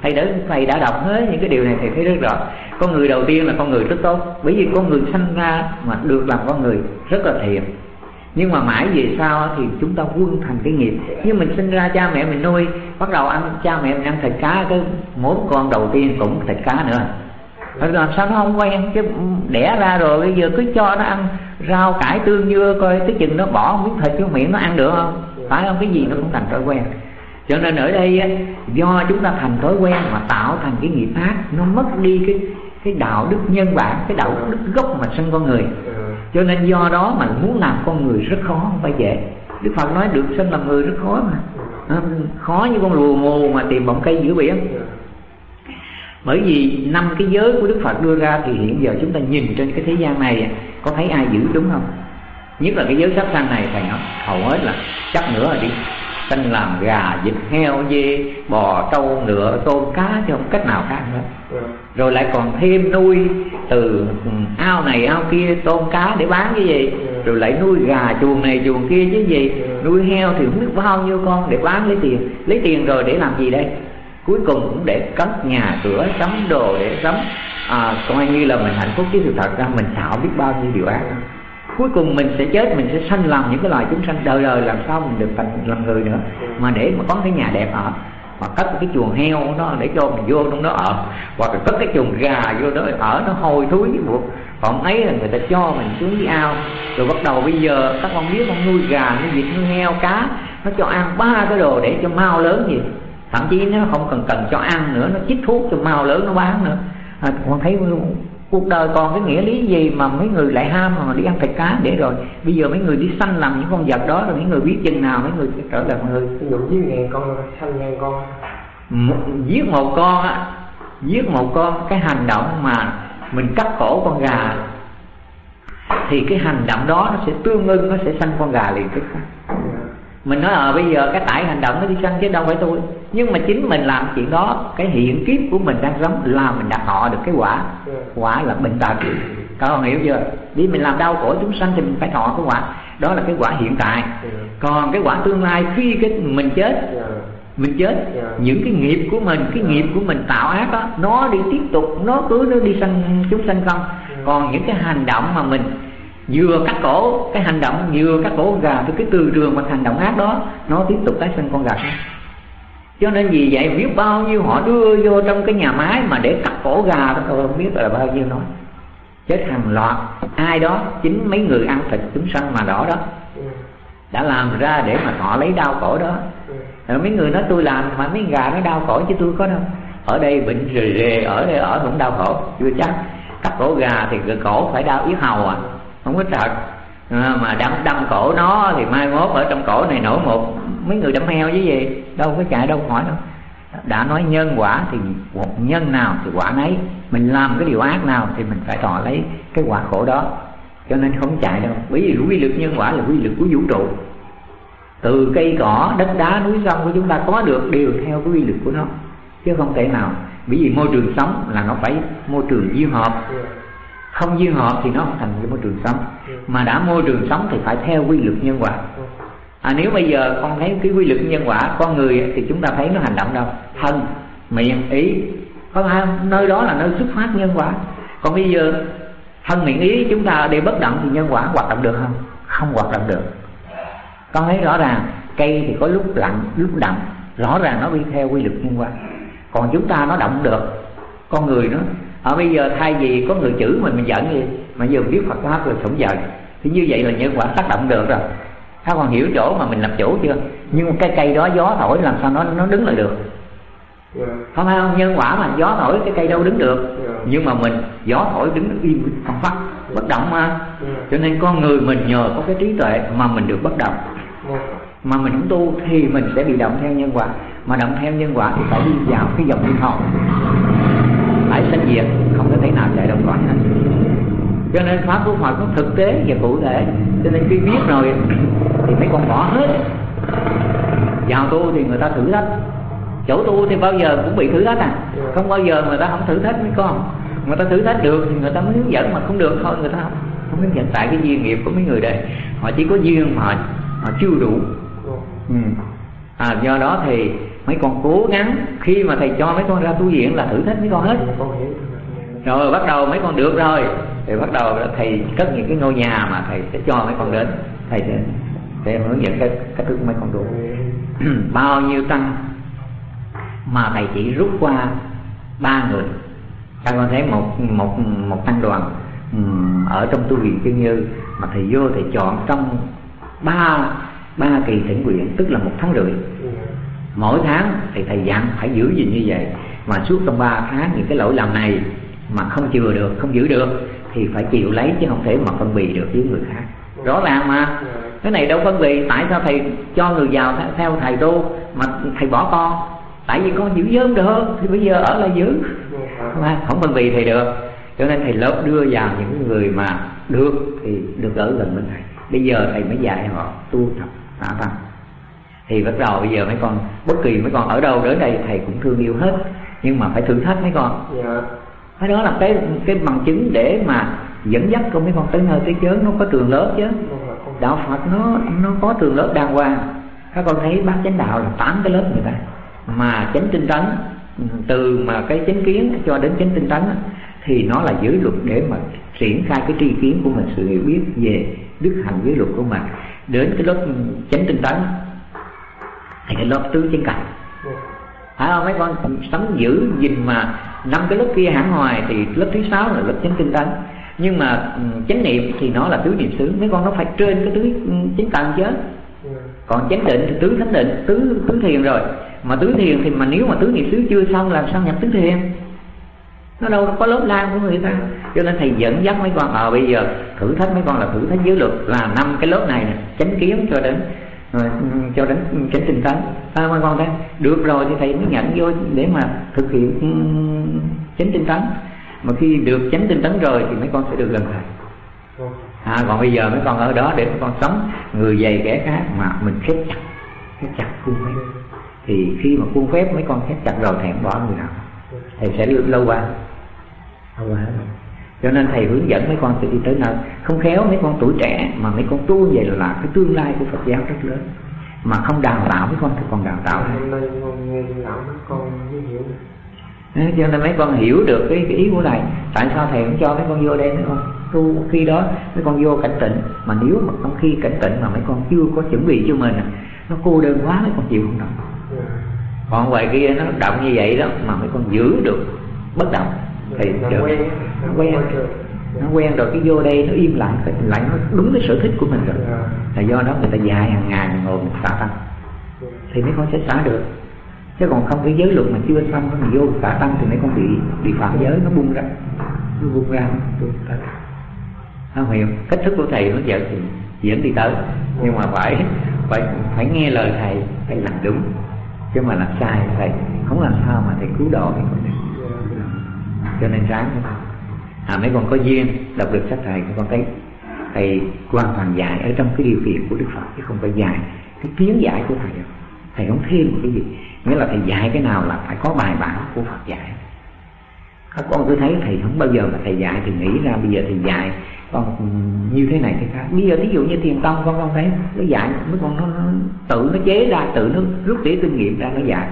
thầy đã thầy đã đọc hết những cái điều này, thầy thấy rất rõ. Con người đầu tiên là con người rất tốt. Bởi vì con người sinh ra mà được làm con người rất là thiện. Nhưng mà mãi về sau thì chúng ta quân thành cái nghiệp. Nhưng mình sinh ra cha mẹ mình nuôi, bắt đầu ăn cha mẹ mình ăn thịt cá, cái mỗi con đầu tiên cũng thịt cá nữa. Rồi làm sao nó không quen? Chứ đẻ ra rồi, bây giờ cứ cho nó ăn rau, cải tương dưa coi tới chừng nó bỏ miếng thịt vô miệng nó ăn được không? Phải không? Cái gì nó cũng thành thói quen cho nên ở đây do chúng ta thành thói quen mà tạo thành cái nghiệp ác nó mất đi cái cái đạo đức nhân bản cái đạo đức gốc mà sinh con người. Cho nên do đó mà muốn làm con người rất khó không phải dễ. Đức phật nói được sinh làm người rất khó mà. À, khó như con lùa mù mà tìm bọng cây giữa biển bởi vì năm cái giới của đức phật đưa ra thì hiện giờ chúng ta nhìn trên cái thế gian này có thấy ai giữ đúng không? Nhất là cái giới sát sanh này thầy nói hầu hết là chắc nữa là đi sanh làm gà vịt heo dê bò trâu ngựa tôm cá chứ không cách nào khác nữa. Rồi lại còn thêm nuôi từ ừ, ao này ao kia tôm cá để bán cái gì. Rồi lại nuôi gà chuồng này chuồng kia chứ gì. Nuôi heo thì không biết bao nhiêu con để bán lấy tiền. Lấy tiền rồi để làm gì đây? Cuối cùng cũng để cất nhà cửa sắm đồ để sắm à, coi như là mình hạnh phúc chứ sự thật ra mình xạo biết bao nhiêu điều ác cuối cùng mình sẽ chết mình sẽ sanh làm những cái loài chúng sanh. Đời đời làm sao mình được thành làm người nữa? Mà để mà có cái nhà đẹp ở hoặc cất cái chuồng heo nó để cho mình vô trong đó ở hoặc là cất cái chuồng gà vô đó ở nó hôi thối buộc còn ấy là người ta cho mình xuống cái ao. Rồi bắt đầu bây giờ các con biết con nuôi gà nuôi vịt nuôi heo cá nó cho ăn ba cái đồ để cho mau lớn gì. Thậm chí nó không cần cần cho ăn nữa nó chích thuốc cho mau lớn nó bán nữa. À, con thấy cuộc đời còn cái nghĩa lý gì mà mấy người lại ham mà đi ăn thịt cá? Để rồi bây giờ mấy người đi sanh làm những con vật đó rồi mấy người biết chừng nào mấy người sẽ trở lại người. Ví dụ giết ngàn con sanh ngàn con. Giết một con á giết một con cái hành động mà mình cắt cổ con gà thì cái hành động đó nó sẽ tương ưng nó sẽ sanh con gà liền tức mình nói ờ, bây giờ cái tải hành động nó đi săn chứ đâu phải tôi. Nhưng mà chính mình làm chuyện đó cái hiện kiếp của mình đang sống là mình đã họ được cái quả. Quả là bệnh tật. Các con hiểu chưa? Đi mình làm đau khổ chúng sanh thì mình phải thọ cái quả. Đó là cái quả hiện tại. Còn cái quả tương lai khi cái mình chết mình chết những cái nghiệp của mình cái nghiệp của mình tạo ác đó nó đi tiếp tục nó cứ nó đi sanh chúng sanh không? Còn những cái hành động mà mình vừa cắt cổ cái hành động, vừa cắt cổ gà với cái từ trường mà hành động ác đó, nó tiếp tục tái sinh con gà khác. Cho nên vì vậy biết bao nhiêu họ đưa vô trong cái nhà máy mà để cắt cổ gà đó, tôi không biết là bao nhiêu nói. Chết hàng loạt, ai đó, chính mấy người ăn thịt chúng sanh mà đỏ đó, đã làm ra để mà họ lấy đau cổ đó. Rồi mấy người nói, tôi làm mà mấy gà nó đau cổ chứ tôi có đâu. Ở đây bệnh rề rề, ở đây ở cũng đau khổ. Chưa chắc. Cắt cổ gà thì cổ phải đau yết hầu à không có thật. À, mà đâm đâm cổ nó thì mai mốt ở trong cổ này nổi một mấy người đâm heo với gì? Đâu có chạy đâu hỏi đâu. Đã nói nhân quả thì một nhân nào thì quả nấy. Mình làm cái điều ác nào thì mình phải thọ lấy cái quả khổ đó. Cho nên không chạy đâu. Bởi vì quy luật nhân quả là quy luật của vũ trụ. Từ cây cỏ đất đá núi sông của chúng ta có được đều theo cái quy luật của nó chứ không thể nào. Bởi vì môi trường sống là nó phải môi trường duyên hợp không duyên hợp thì nó không thành cái môi trường sống. Mà đã môi trường sống thì phải theo quy luật nhân quả. À, nếu bây giờ con thấy cái quy luật nhân quả con người thì chúng ta thấy nó hành động đâu? Thân miệng ý. Có không nơi đó là nơi xuất phát nhân quả. Còn bây giờ thân miệng ý chúng ta để bất động thì nhân quả hoạt động được không? Không hoạt động được. Con thấy rõ ràng cây thì có lúc lặng lúc động rõ ràng nó đi theo quy luật nhân quả. Còn chúng ta nó động được. Con người nó ở bây giờ thay vì có người chửi mình mình giận gì mà giờ biết Phật pháp rồi không giận thì như vậy là nhân quả tác động được rồi. Các con hiểu chỗ mà mình làm chủ chưa? Nhưng cái cây đó gió thổi làm sao nó nó đứng lại được? Dạ. Không phải không? Nhân quả mà gió thổi cái cây đâu đứng được. Dạ. nhưng mà mình gió thổi đứng im không phát bất động mà. Dạ. Cho nên con người mình nhờ có cái trí tuệ mà mình được bất động. Dạ. Mà mình không tu thì mình sẽ bị động theo nhân quả. Mà động theo nhân quả thì phải đi vào cái dòng luân hồi phải sanh diệt không có thể nào chạy đồng cõi hết cho nên pháp của Phật nó thực tế và cụ thể. Cho nên khi biết rồi thì mấy con bỏ hết. Vào tu thì người ta thử thách. Chỗ tu thì bao giờ cũng bị thử thách à? Không bao giờ người ta không thử thách mấy con. Người ta thử thách được thì người ta mới hướng dẫn mà không được thôi người ta không không hướng dẫn. Tại cái duyên nghiệp của mấy người đây họ chỉ có duyên mà họ, chưa đủ. Ừ. à, do đó thì mấy con cố gắng khi mà thầy cho mấy con ra tu viện là thử thách mấy con hết. Rồi bắt đầu mấy con được rồi. Thì bắt đầu là thầy cất những cái ngôi nhà mà thầy sẽ cho mấy con đến. Thầy sẽ sẽ hướng dẫn cái cách thức mấy con tu. Bao nhiêu tăng mà thầy chỉ rút qua ba người. Các con thấy một một một tăng đoàn ở trong tu viện chân như mà thầy vô thầy chọn trong ba ba kỳ thỉnh nguyện tức là một tháng rưỡi. Dạ mỗi tháng thì thầy dặn phải giữ gìn như vậy. Mà suốt trong 3 tháng những cái lỗi lầm này mà không chừa được không giữ được thì phải chịu lấy chứ không thể mà phân bì được với người khác. Rõ ràng mà. Cái này đâu phân bì. Tại sao thầy cho người giàu theo, thầy tu mà thầy bỏ con? Tại vì con giữ giới được. Thì bây giờ ở là giữ. Mà không phân bì thầy được. Cho nên thầy lớp đưa vào những người mà được thì được ở gần bên thầy. Bây giờ thầy mới dạy họ tu tập tạ tăng thì bắt đầu bây giờ mấy con bất kỳ mấy con ở đâu đến đây thầy cũng thương yêu hết. Nhưng mà phải thử thách mấy con. Dạ. Cái đó là cái cái bằng chứng để mà dẫn dắt con mấy con tới nơi tới chớn nó có trường lớp chứ. Đạo phật nó nó có trường lớp đàng hoàng. Các con thấy bác chánh đạo là tám cái lớp người ta. Mà chánh tinh tấn từ mà cái chánh kiến cho đến chánh tinh tấn thì nó là giới luật để mà triển khai cái tri kiến của mình sự hiểu biết về đức hạnh giới luật của mình. Đến cái lớp chánh tinh tấn thì cái lớp tứ chân cảnh phải không? Mấy con sống giữ gìn mà năm cái lớp kia hẳn hoài thì lớp thứ sáu là lớp chánh tinh tấn. Nhưng mà ừ, chánh niệm thì nó là tứ niệm xứ. Mấy con nó phải trên cái tứ ừ, chánh tầng chứ. Còn chánh định thì tứ thánh định, tứ tứ thiền rồi. Mà tứ thiền thì mà nếu mà tứ niệm xứ chưa xong làm sao nhập tứ thiền? Nó đâu có lớp lan của người ta. Cho nên thầy dẫn dắt mấy con ờ bây giờ thử thách mấy con là thử thách giới luật là năm cái lớp này nè, chánh kiến cho đến rồi, ừ, cho đến chánh tinh tấn. À, mấy con thấy được rồi thì thầy mới nhận vô để mà thực hiện ừ, chánh tinh tấn. Mà khi được chánh tinh tấn rồi thì mấy con sẽ được gần thầy. À, còn bây giờ mấy con ở đó để mấy con sống người dày kẻ khác mà mình khép chặt khép chặt khuôn phép. Thì khi mà khuôn phép mấy con khép chặt rồi thầy không bỏ người nào. Thầy sẽ lâu qua. Lâu qua. Cho nên thầy hướng dẫn mấy con sẽ đi tới nơi không khéo mấy con tuổi trẻ mà mấy con tu vậy là cái tương lai của Phật giáo rất lớn mà không đào tạo mấy con thì còn đào tạo cho nên mấy con hiểu được cái, cái ý của thầy tại sao thầy không cho mấy con vô đây mấy con tu khi đó mấy con vô cảnh tịnh mà nếu mà trong khi cảnh tịnh mà mấy con chưa có chuẩn bị cho mình nó cô đơn quá mấy con chịu không Dạ. còn ngoài kia nó động như vậy đó mà mấy con giữ được bất động thì Nó được. quen nó quen. rồi nó quen rồi cái vô đây nó im lặng lại nó đúng cái sở thích của mình rồi. Dạ. là do đó người ta dài hàng ngàn ngồi một xả tăng thì mấy con sẽ xả được. Chứ còn không cái giới luật mà chưa xong nó vô xả tăng thì mấy con bị bị phạm giới nó bung ra. Nó bung ra không hiểu. Cách thức của thầy nó dẫn thì dẫn đi tới. Nhưng mà phải phải phải nghe lời thầy phải làm đúng. Chứ mà làm sai thầy không làm sao mà thầy cứu độ mấy con được cho nên ráng với thầy à mấy con có duyên đọc được sách thầy các con thấy thầy hoàn toàn dạy ở trong cái điều kiện của đức phật chứ không phải dạy cái kiến giải của thầy đâu. Thầy không thêm một cái gì. Nghĩa là thầy dạy cái nào là phải có bài bản của phật dạy. Các con cứ thấy thầy không bao giờ mà thầy dạy thì nghĩ ra bây giờ thầy dạy con như thế này thế khác. Bây giờ ví dụ như thiền tông con con thấy nó dạy mấy con nó, nó tự nó chế ra tự nó rút tỉa kinh nghiệm ra nó dạy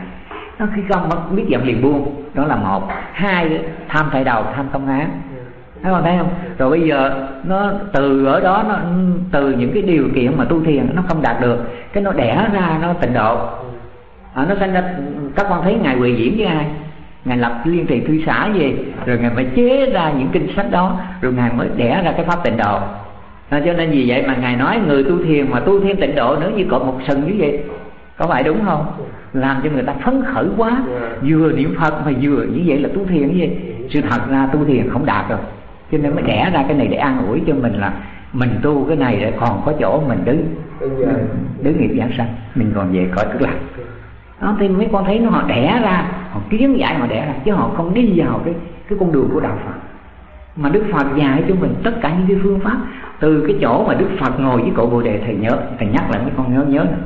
nó khi không biết dậm liền buông. Đó là một. Hai tham tại đầu tham công án. Thấy không thấy không? Rồi bây giờ nó từ ở đó nó từ những cái điều kiện mà tu thiền nó không đạt được. Cái nó đẻ ra nó tịnh độ. À, nó sinh ra các con thấy ngài quỳ diễn với ai? Ngài lập liên trì thư xã gì rồi ngài mới chế ra những kinh sách đó rồi ngài mới đẻ ra cái pháp tịnh độ. À, cho nên vì vậy mà ngài nói người tu thiền mà tu thêm tịnh độ nữa như cột một sừng như vậy. Có phải đúng không? Làm cho người ta phấn khởi quá. Vừa niệm phật mà vừa như vậy là tu thiền vậy sự thật ra tu thiền không đạt rồi. Cho nên mới đẻ ra cái này để an ủi cho mình là mình tu cái này để còn có chỗ mình đứng. Đứng nghiệp giảng sanh. Mình còn về cõi cực lạc. Đó thì mấy con thấy nó họ đẻ ra họ kiến giải họ đẻ ra chứ họ không đi vào cái cái con đường của đạo phật. Mà đức phật dạy cho mình tất cả những cái phương pháp. Từ cái chỗ mà đức phật ngồi với cội bồ đề thầy nhớ thầy nhắc lại mấy con nhớ nhớ nữa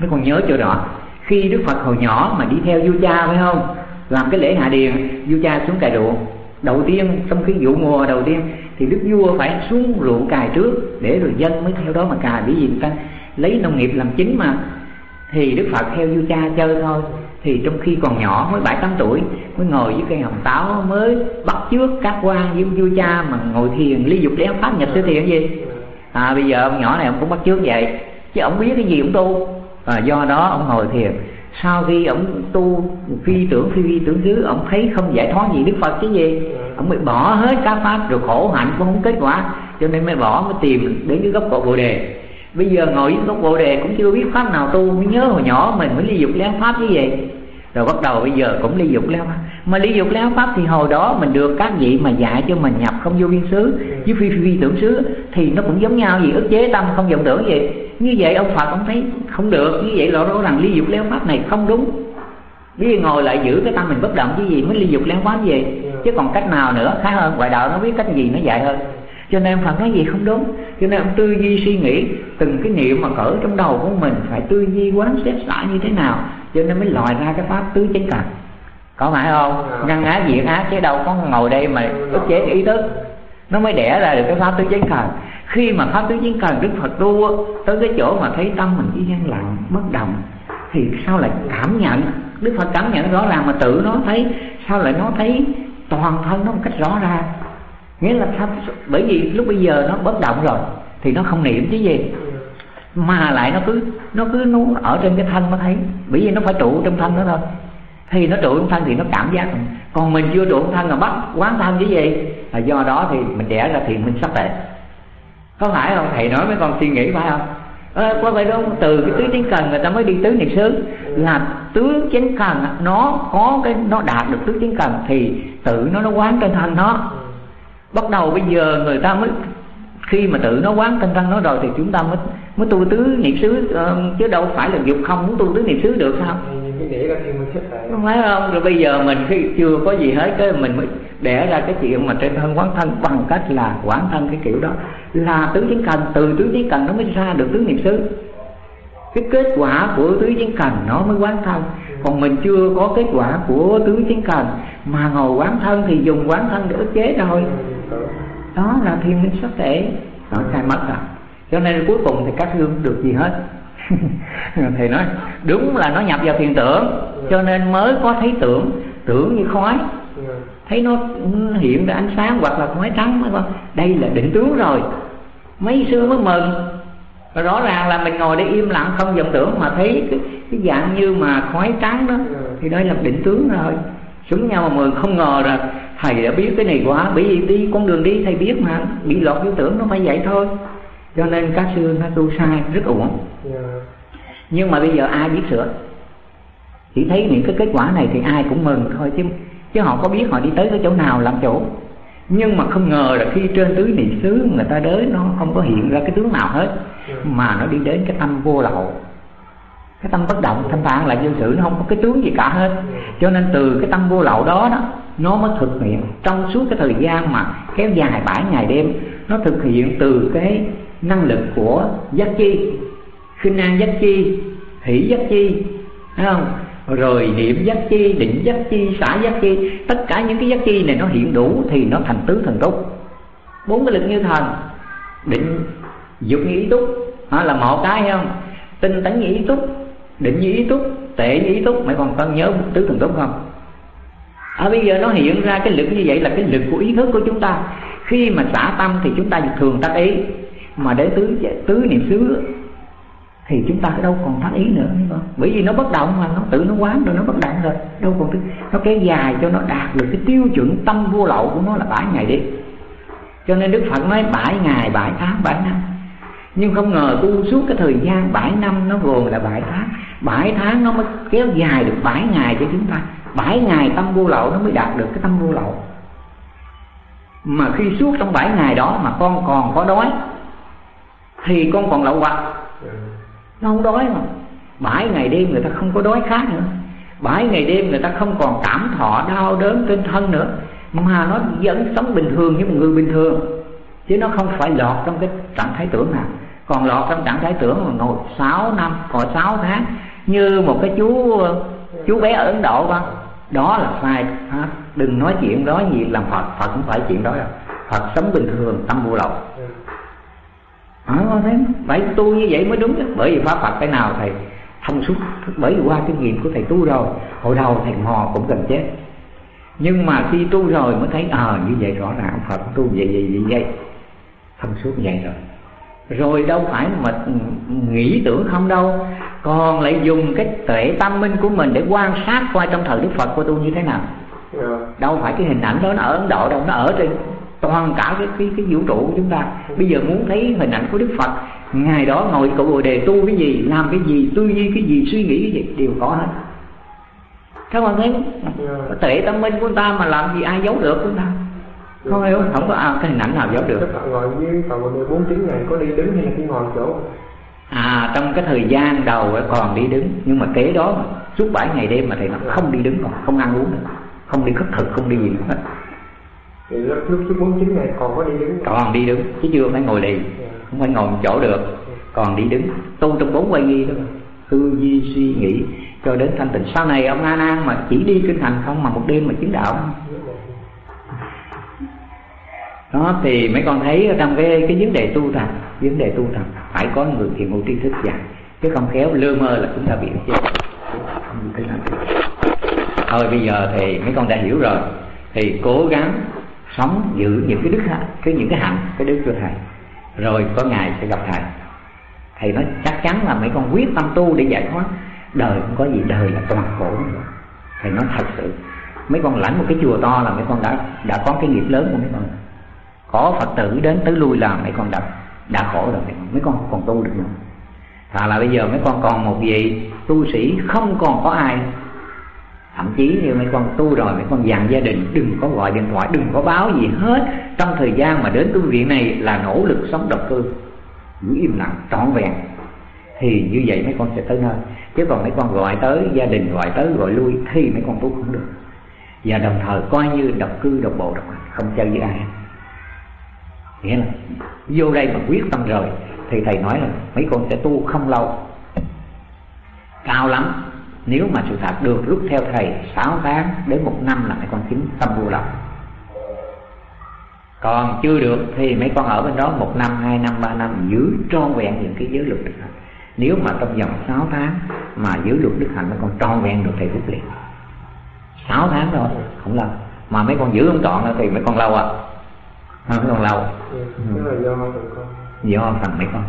mấy con nhớ chỗ đó. Khi đức phật hồi nhỏ mà đi theo vua cha, phải không? Làm cái lễ hạ điền, vua cha xuống cài ruộng. Đầu tiên, trong khi vụ mùa đầu tiên, thì đức vua phải xuống ruộng cài trước để rồi dân mới theo đó mà cài. Bởi vì người ta lấy nông nghiệp làm chính mà. Thì đức phật theo vua cha chơi thôi. Thì trong khi còn nhỏ, mới bảy, tám tuổi, mới ngồi với cây hồng táo, mới bắt trước các quan với vua cha mà ngồi thiền lý dục lén pháp nhập tới thiền gì? À bây giờ ông nhỏ này ông cũng bắt trước vậy. Chứ ông biết cái gì ông tu và do đó ông ngồi thiền. Sau khi ông tu phi tưởng phi vi tưởng xứ ông thấy không giải thoát gì đức phật cái gì. Ông mới bỏ hết các pháp rồi khổ hạnh cũng không kết quả. Cho nên mới bỏ mới tìm đến cái gốc cội bồ đề. Bây giờ ngồi dưới gốc bồ đề cũng chưa biết pháp nào tu mới nhớ hồi nhỏ mình mới ly dục lén pháp như vậy rồi bắt đầu bây giờ cũng ly dục lén pháp. Mà ly dục lén pháp thì hồi đó mình được các vị mà dạy cho mình nhập không vô biên xứ với phi phi, phi tưởng xứ thì nó cũng giống nhau gì ức chế tâm không vọng tưởng gì như vậy ông phật ông thấy không được. Như vậy lộ rõ rằng ly dục lén pháp này không đúng. Bây giờ ngồi lại giữ cái tâm mình bất động chứ gì mới ly dục lén pháp gì chứ còn cách nào nữa? Khá hơn ngoại đạo nó biết cách gì nó dạy hơn. Cho nên phật nói gì không đúng. Cho nên ông tư duy suy nghĩ từng cái niệm mà cỡ trong đầu của mình phải tư duy quán xét xả như thế nào cho nên mới lòi ra cái pháp tứ chánh cần. Có phải không? Ngăn ác diệt ác chứ đâu có ngồi đây mà ức chế cái ý thức. Nó mới đẻ ra được cái pháp tứ chánh cần khi mà pháp tứ chánh cần đức phật tu tới cái chỗ mà thấy tâm mình chỉ yên lặng, bất động, thì sao lại cảm nhận? Đức phật cảm nhận rõ ràng mà tự nó thấy, sao lại nó thấy toàn thân nó một cách rõ ràng nghĩa là sao bởi vì lúc bây giờ nó bất động rồi, thì nó không niệm chứ gì. Mà lại nó cứ nó cứ nó ở trên cái thân nó thấy, bởi vì nó phải trụ trong thân đó thôi. Thì nó trụ trong thân thì nó cảm giác còn mình chưa trụ trong thân là bắt quán thân chứ gì? Là do đó thì mình đẻ ra thì mình sắp tệ có phải không? Thầy nói mấy con suy nghĩ phải không? À, có phải đúng từ cái tứ chánh cần người ta mới đi tứ niệm xứ. Là tứ chánh cần nó có cái nó đạt được tứ chánh cần thì tự nó nó quán trên thân nó. Bắt đầu bây giờ người ta mới khi mà tự nó quán trên thân nó rồi thì chúng ta mới mới tu tứ niệm xứ. Uh, chứ đâu phải là dục không muốn tu tứ niệm xứ được sao? Không phải không? Rồi bây giờ mình khi chưa có gì hết cái mình mới đẻ ra cái chuyện mà trên thân quán thân bằng cách là quán thân cái kiểu đó. Là tứ chánh cần từ tứ chánh cần nó mới ra được tứ niệm xứ. Cái kết quả của tứ chánh cần nó mới quán thân. Còn mình chưa có kết quả của tứ chánh cần mà ngồi quán thân thì dùng quán thân để ức chế thôi. Đó là thiên minh sắc thể. Nó sai mất rồi à. cho nên cuối cùng thì các hương được gì hết? Thầy nói, đúng là nó nhập vào thiền tưởng, cho nên mới có thấy tưởng. Tưởng như khói thấy nó hiện ra ánh sáng hoặc là khói trắng phải không đây là định tướng rồi. Mấy xưa mới mừng. Và rõ ràng là mình ngồi đây im lặng không vọng tưởng mà thấy cái, cái dạng như mà khói trắng đó thì đây là định tướng rồi. Xuống nhau mà mừng không ngờ là thầy đã biết cái này quá bởi vì đi con đường đi thầy biết mà bị lọt vô tưởng nó phải vậy thôi. Cho nên các sư nó tu sai rất uổng. Nhưng mà bây giờ ai biết sửa? Chỉ thấy những cái kết quả này thì ai cũng mừng thôi chứ chứ họ có biết họ đi tới cái chỗ nào, làm chỗ. Nhưng mà không ngờ là khi trên tứ niệm xứ người ta đến, nó không có hiện ra cái tướng nào hết, mà nó đi đến cái tâm vô lậu. Cái tâm bất động, thanh thản, lại vô sự, nó không có cái tướng gì cả hết. Cho nên từ cái tâm vô lậu đó đó, nó mới thực hiện. Trong suốt cái thời gian mà kéo dài bảy ngày đêm, nó thực hiện từ cái năng lực của giác chi. Khinh an giác chi, hỷ giác chi, thấy không? Rồi niệm giác chi, định giác chi, xả giác chi, tất cả những cái giác chi này nó hiện đủ thì nó thành tứ thần túc bốn cái lực như thần, định dục như ý túc. Đó là một cái không? Tinh tấn như ý túc, định như ý túc, tệ như ý túc mày còn cần nhớ tứ thần túc không? Ở bây giờ nó hiện ra cái lực như vậy là cái lực của ý thức của chúng ta. Khi mà xả tâm thì chúng ta thường tác ý. Mà để tứ tứ niệm xứ thì chúng ta đâu còn phát ý nữa không? bởi vì nó bất động mà, nó tự nó quán rồi, nó bất động rồi. Đâu còn thứ nó kéo dài cho nó đạt được cái tiêu chuẩn tâm vô lậu của nó là bảy ngày đi cho nên đức phật nói bảy ngày, bảy tháng, bảy năm. Nhưng không ngờ tu suốt cái thời gian bảy năm nó gồm là bảy tháng. Bảy tháng nó mới kéo dài được bảy ngày cho chúng ta. Bảy ngày tâm vô lậu nó mới đạt được cái tâm vô lậu. Mà khi suốt trong bảy ngày đó mà con còn có đói, thì con còn lậu hoặc nó không đói mà. Bảy ngày đêm người ta không có đói khát nữa. Bảy ngày đêm người ta không còn cảm thọ đau đớn trên thân nữa. Mà nó vẫn sống bình thường như một người bình thường. Chứ nó không phải lọt trong cái trạng thái tưởng nào. Còn lọt trong trạng thái tưởng mà ngồi 6 năm còn 6 tháng như một cái chú chú bé ở Ấn Độ vâng, đó là sai. Đừng nói chuyện đó gì làm Phật Phật không phải chuyện đó. Đâu Phật sống bình thường tâm vô lậu à, thấy phải tu như vậy mới đúng đó. bởi vì pháp Phật cái nào thầy thông suốt bởi vì qua kinh nghiệm của thầy tu rồi hồi đầu thầy mò cũng gần chết nhưng mà khi tu rồi mới thấy ờ à, như vậy rõ ràng Phật tu vậy vậy vậy vậy thông suốt vậy rồi rồi đâu phải mà nghĩ tưởng không đâu còn lại dùng cái tuệ tâm minh của mình để quan sát qua trong thời đức phật của tu như thế nào yeah. Dạ. đâu phải cái hình ảnh đó nó ở ấn độ đâu nó ở trên toàn cả cái cái, cái vũ trụ của chúng ta. Bây giờ muốn thấy hình ảnh của đức phật ngày đó ngồi cậu bồ đề tu cái gì làm cái gì tư duy cái gì suy nghĩ cái gì đều có hết. Các bạn thấy không? Dạ. tuệ tâm minh của ta mà làm gì ai giấu được chúng ta? Không hiểu không có à, cái hình ảnh nào giấu được. Các bạn ngồi với tàu bốn tiếng ngày có đi đứng hay là chỉ ngồi chỗ? À trong cái thời gian đầu còn đi đứng. Nhưng mà kế đó suốt bảy ngày đêm mà thầy nó không đi đứng còn không ăn uống nữa. Không đi khất thực không đi gì nữa. hết thì lúc lúc suốt bốn chín này còn có đi đứng còn đi đứng, chứ chưa phải ngồi liền. Không phải ngồi một chỗ được. Còn đi đứng, tu trong bốn quay nghi đó tư duy suy nghĩ. Cho đến thanh tịnh. Sau này ông a nan mà chỉ đi kinh hành không mà một đêm mà chứng đạo. Đó, thì mấy con thấy trong cái cái vấn đề tu tập, vấn đề tu tập, phải có người thiền ngộ tri thức dạy. Chứ không khéo lơ mơ là chúng ta bị chết. Thôi, bây giờ thì mấy con đã hiểu rồi. Thì cố gắng sống giữ những cái đức cái những cái hạnh, cái đức của thầy. Rồi có ngày sẽ gặp thầy. Thầy nói, chắc chắn là mấy con quyết tâm tu để giải thoát. Đời không có gì, đời là toàn khổ nữa. Thầy nói, thật sự, mấy con lãnh một cái chùa to là mấy con đã đã có cái nghiệp lớn của mấy con. Có phật tử đến tới lui là mấy con đã đã khổ rồi mấy con còn tu được nữa. Thà là bây giờ mấy con còn một vị tu sĩ không còn có ai thậm chí như mấy con tu rồi, mấy con dặn gia đình, đừng có gọi điện thoại, đừng có báo gì hết. Trong thời gian mà đến tu viện này là nỗ lực sống độc cư, giữ im lặng, trọn vẹn. Thì như vậy mấy con sẽ tới nơi. Chứ còn mấy con gọi tới gia đình, gọi tới, gọi lui, thì mấy con tu không được. Và đồng thời coi như độc cư, độc bộ, độc hành, không chơi với ai. Nghĩa là vô đây mà quyết tâm rồi, thì thầy nói là mấy con sẽ tu không lâu. Cao lắm nếu mà sự thật được rút theo thầy 6 tháng đến một năm là mấy con chính tâm vô lòng còn chưa được thì mấy con ở bên đó một năm hai năm ba năm giữ trọn vẹn những cái giới luật đức hạnh. Nếu mà trong vòng 6 tháng mà giữ luật đức hạnh mấy con trọn vẹn được thầy rút liền. 6 tháng thôi không lâu mà mấy con giữ không trọn thì mấy con lâu à? Không còn lâu ừ. con. Do phần mấy con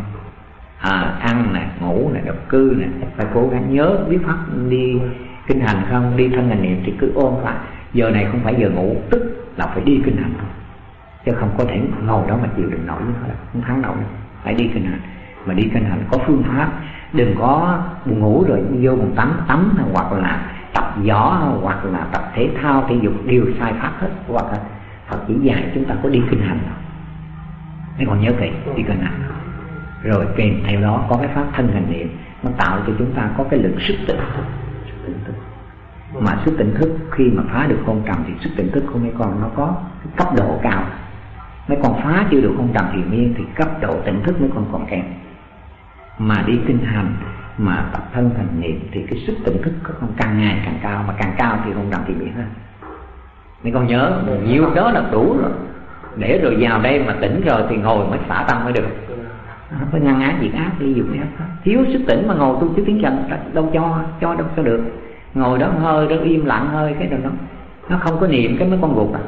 à, ăn nè ngủ nè độc cư nè phải cố gắng nhớ biết pháp đi kinh hành không? Đi thân hành niệm thì cứ ôm phải giờ này không phải giờ ngủ tức là phải đi kinh hành. Thôi chứ không có thể ngồi đó mà chịu đựng nổi nữa không thắng nổi. Phải đi kinh hành. Mà đi kinh hành có phương pháp. Đừng có buồn ngủ rồi vô một tắm tắm hoặc là tập gió hoặc là tập thể thao thể dục đều sai pháp hết. Hoặc là Phật chỉ dạy chúng ta có đi kinh hành. Thôi còn nhớ kỹ đi kinh hành rồi kèm theo đó có cái pháp thân hành niệm, nó tạo cho chúng ta có cái lực sức tỉnh thức. Tỉnh thức mà sức tỉnh thức khi mà phá được hôn trầm thì sức tỉnh thức của mấy con nó có cái cấp độ cao. Mấy con phá chưa được hôn trầm thì miên thì cấp độ tỉnh thức mấy con còn kém. Mà đi kinh hành, mà tập thân thành niệm thì cái sức tỉnh thức của con càng ngày càng cao, mà càng cao thì hôn trầm thì miên hơn. Mấy con nhớ nhiêu đó là đủ rồi. Để rồi vào đây mà tỉnh rồi thì ngồi mới xả tâm mới được không có ngăn ác diệt ác đi dục ác thiếu sức tỉnh mà ngồi tu chứ tiếng trần đâu cho cho đâu cho được. Ngồi đó hơi, đó im lặng hơi, cái rồi đó. Nó không có niệm cái mấy con gục à.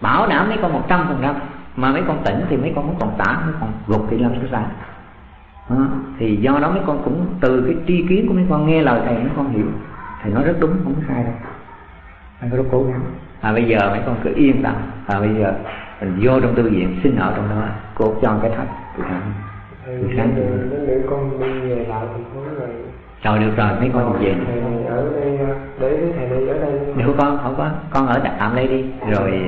Bảo đảm mấy con một trăm phần trăm. Mà mấy con tỉnh thì mấy con cũng còn tả, mấy con gục thì làm sao ra? Ờ, thì do đó mấy con cũng từ cái tri kiến của mấy con nghe lời thầy, mấy con hiểu. Thầy nói rất đúng, không có sai đâu. Anh có rất cố gắng. À bây giờ mấy con cứ yên tâm. À bây giờ mình vô trong tư viện xin ở trong đó, cô cho cái thật thì thằng Thầy sáng để con đi về lại thành phố rồi. Rồi được rồi mấy con về. Thầy này ở đây để với thầy này ở đây. Nếu con không có. Con ở tạm đây đi. Rồi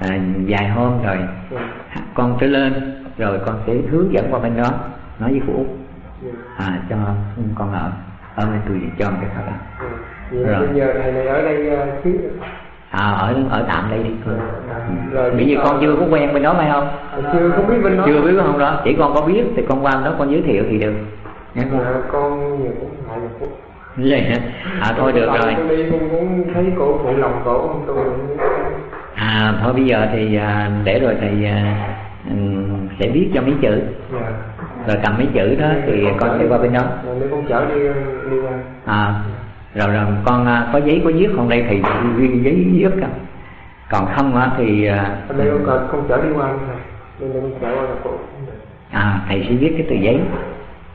à, vài hôm rồi Dạ. con trở lên rồi con sẽ hướng dẫn qua bên đó. Nói với phụ út Dạ. à cho con ở ở bên tôi cho một cái thật đó. Rồi. bây giờ thầy này ở đây ờ, chứ à ở ở tạm đây đi. Rồi, bởi vì con chưa có quen bên đó phải không? Chưa không biết bên đó. Chưa biết không đó. Chỉ con có biết thì con qua bên đó con giới thiệu thì được. Nghe Dạ, con nhiều cũng ngại một vậy hả? À thôi được rồi. con cũng thấy cổ phụ lòng cổ không tôi. À thôi bây giờ thì à, để rồi thầy à, ừm, sẽ viết cho mấy chữ. Dạ. Rồi cầm mấy chữ đó thì con sẽ qua bên đó. con chở đi đi qua. À rồi rồi con à, có giấy có viết không? Đây thì ghi giấy viết cả còn không á thì à, đây con cần con chở đi qua nên con chở qua là cổ à thầy sẽ viết cái tờ giấy.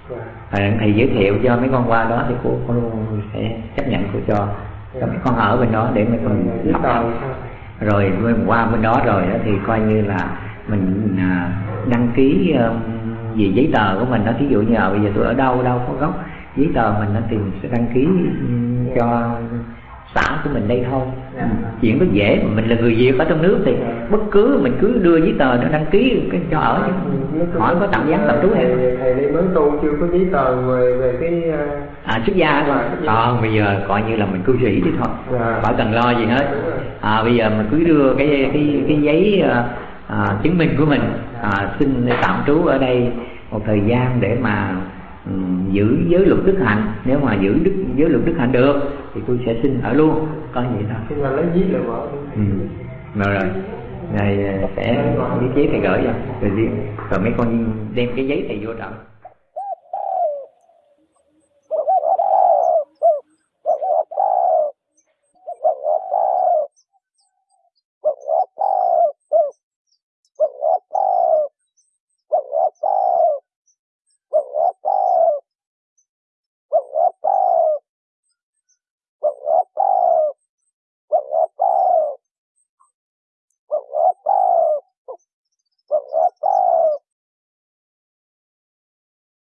Dạ. Rồi thầy giới thiệu cho mấy con qua đó thì cô, cô sẽ chấp nhận cô cho. Cho mấy con ở bên đó để mấy con học sao thầy rồi mình qua bên đó rồi đó thì coi như là mình à, đăng ký về giấy tờ của mình đó. Thí dụ như là bây giờ tôi ở đâu đâu có gốc giấy tờ mình thì mình sẽ đăng ký um, cho xã của mình đây thôi. Dạ. Ừ, chuyện đó dễ mà mình là người việt ở trong nước thì bất cứ mình cứ đưa giấy tờ nó đăng ký cái cho ở chứ. Hỏi có tạm giám tạm trú hay không? Thầy thầy đi mới tu chưa có giấy tờ về về cái ờ, à xuất gia thôi. Dạ, gia. còn bây giờ coi như là mình cư sĩ đi thôi. Dạ. khỏi cần lo gì hết. À, bây giờ mình cứ đưa cái cái cái giấy à, à, chứng minh của mình. À, xin tạm trú ở đây một thời gian để mà giữ giới luật đức hạnh. Nếu mà giữ đức giới luật đức hạnh được thì tôi sẽ xin ở luôn. Coi vậy thôi khi mà lấy giấy là vợ ừ. rồi rồi. Này sẽ viết giấy thầy gửi cho. Rồi riêng rồi mấy con đem cái giấy thầy vô trận và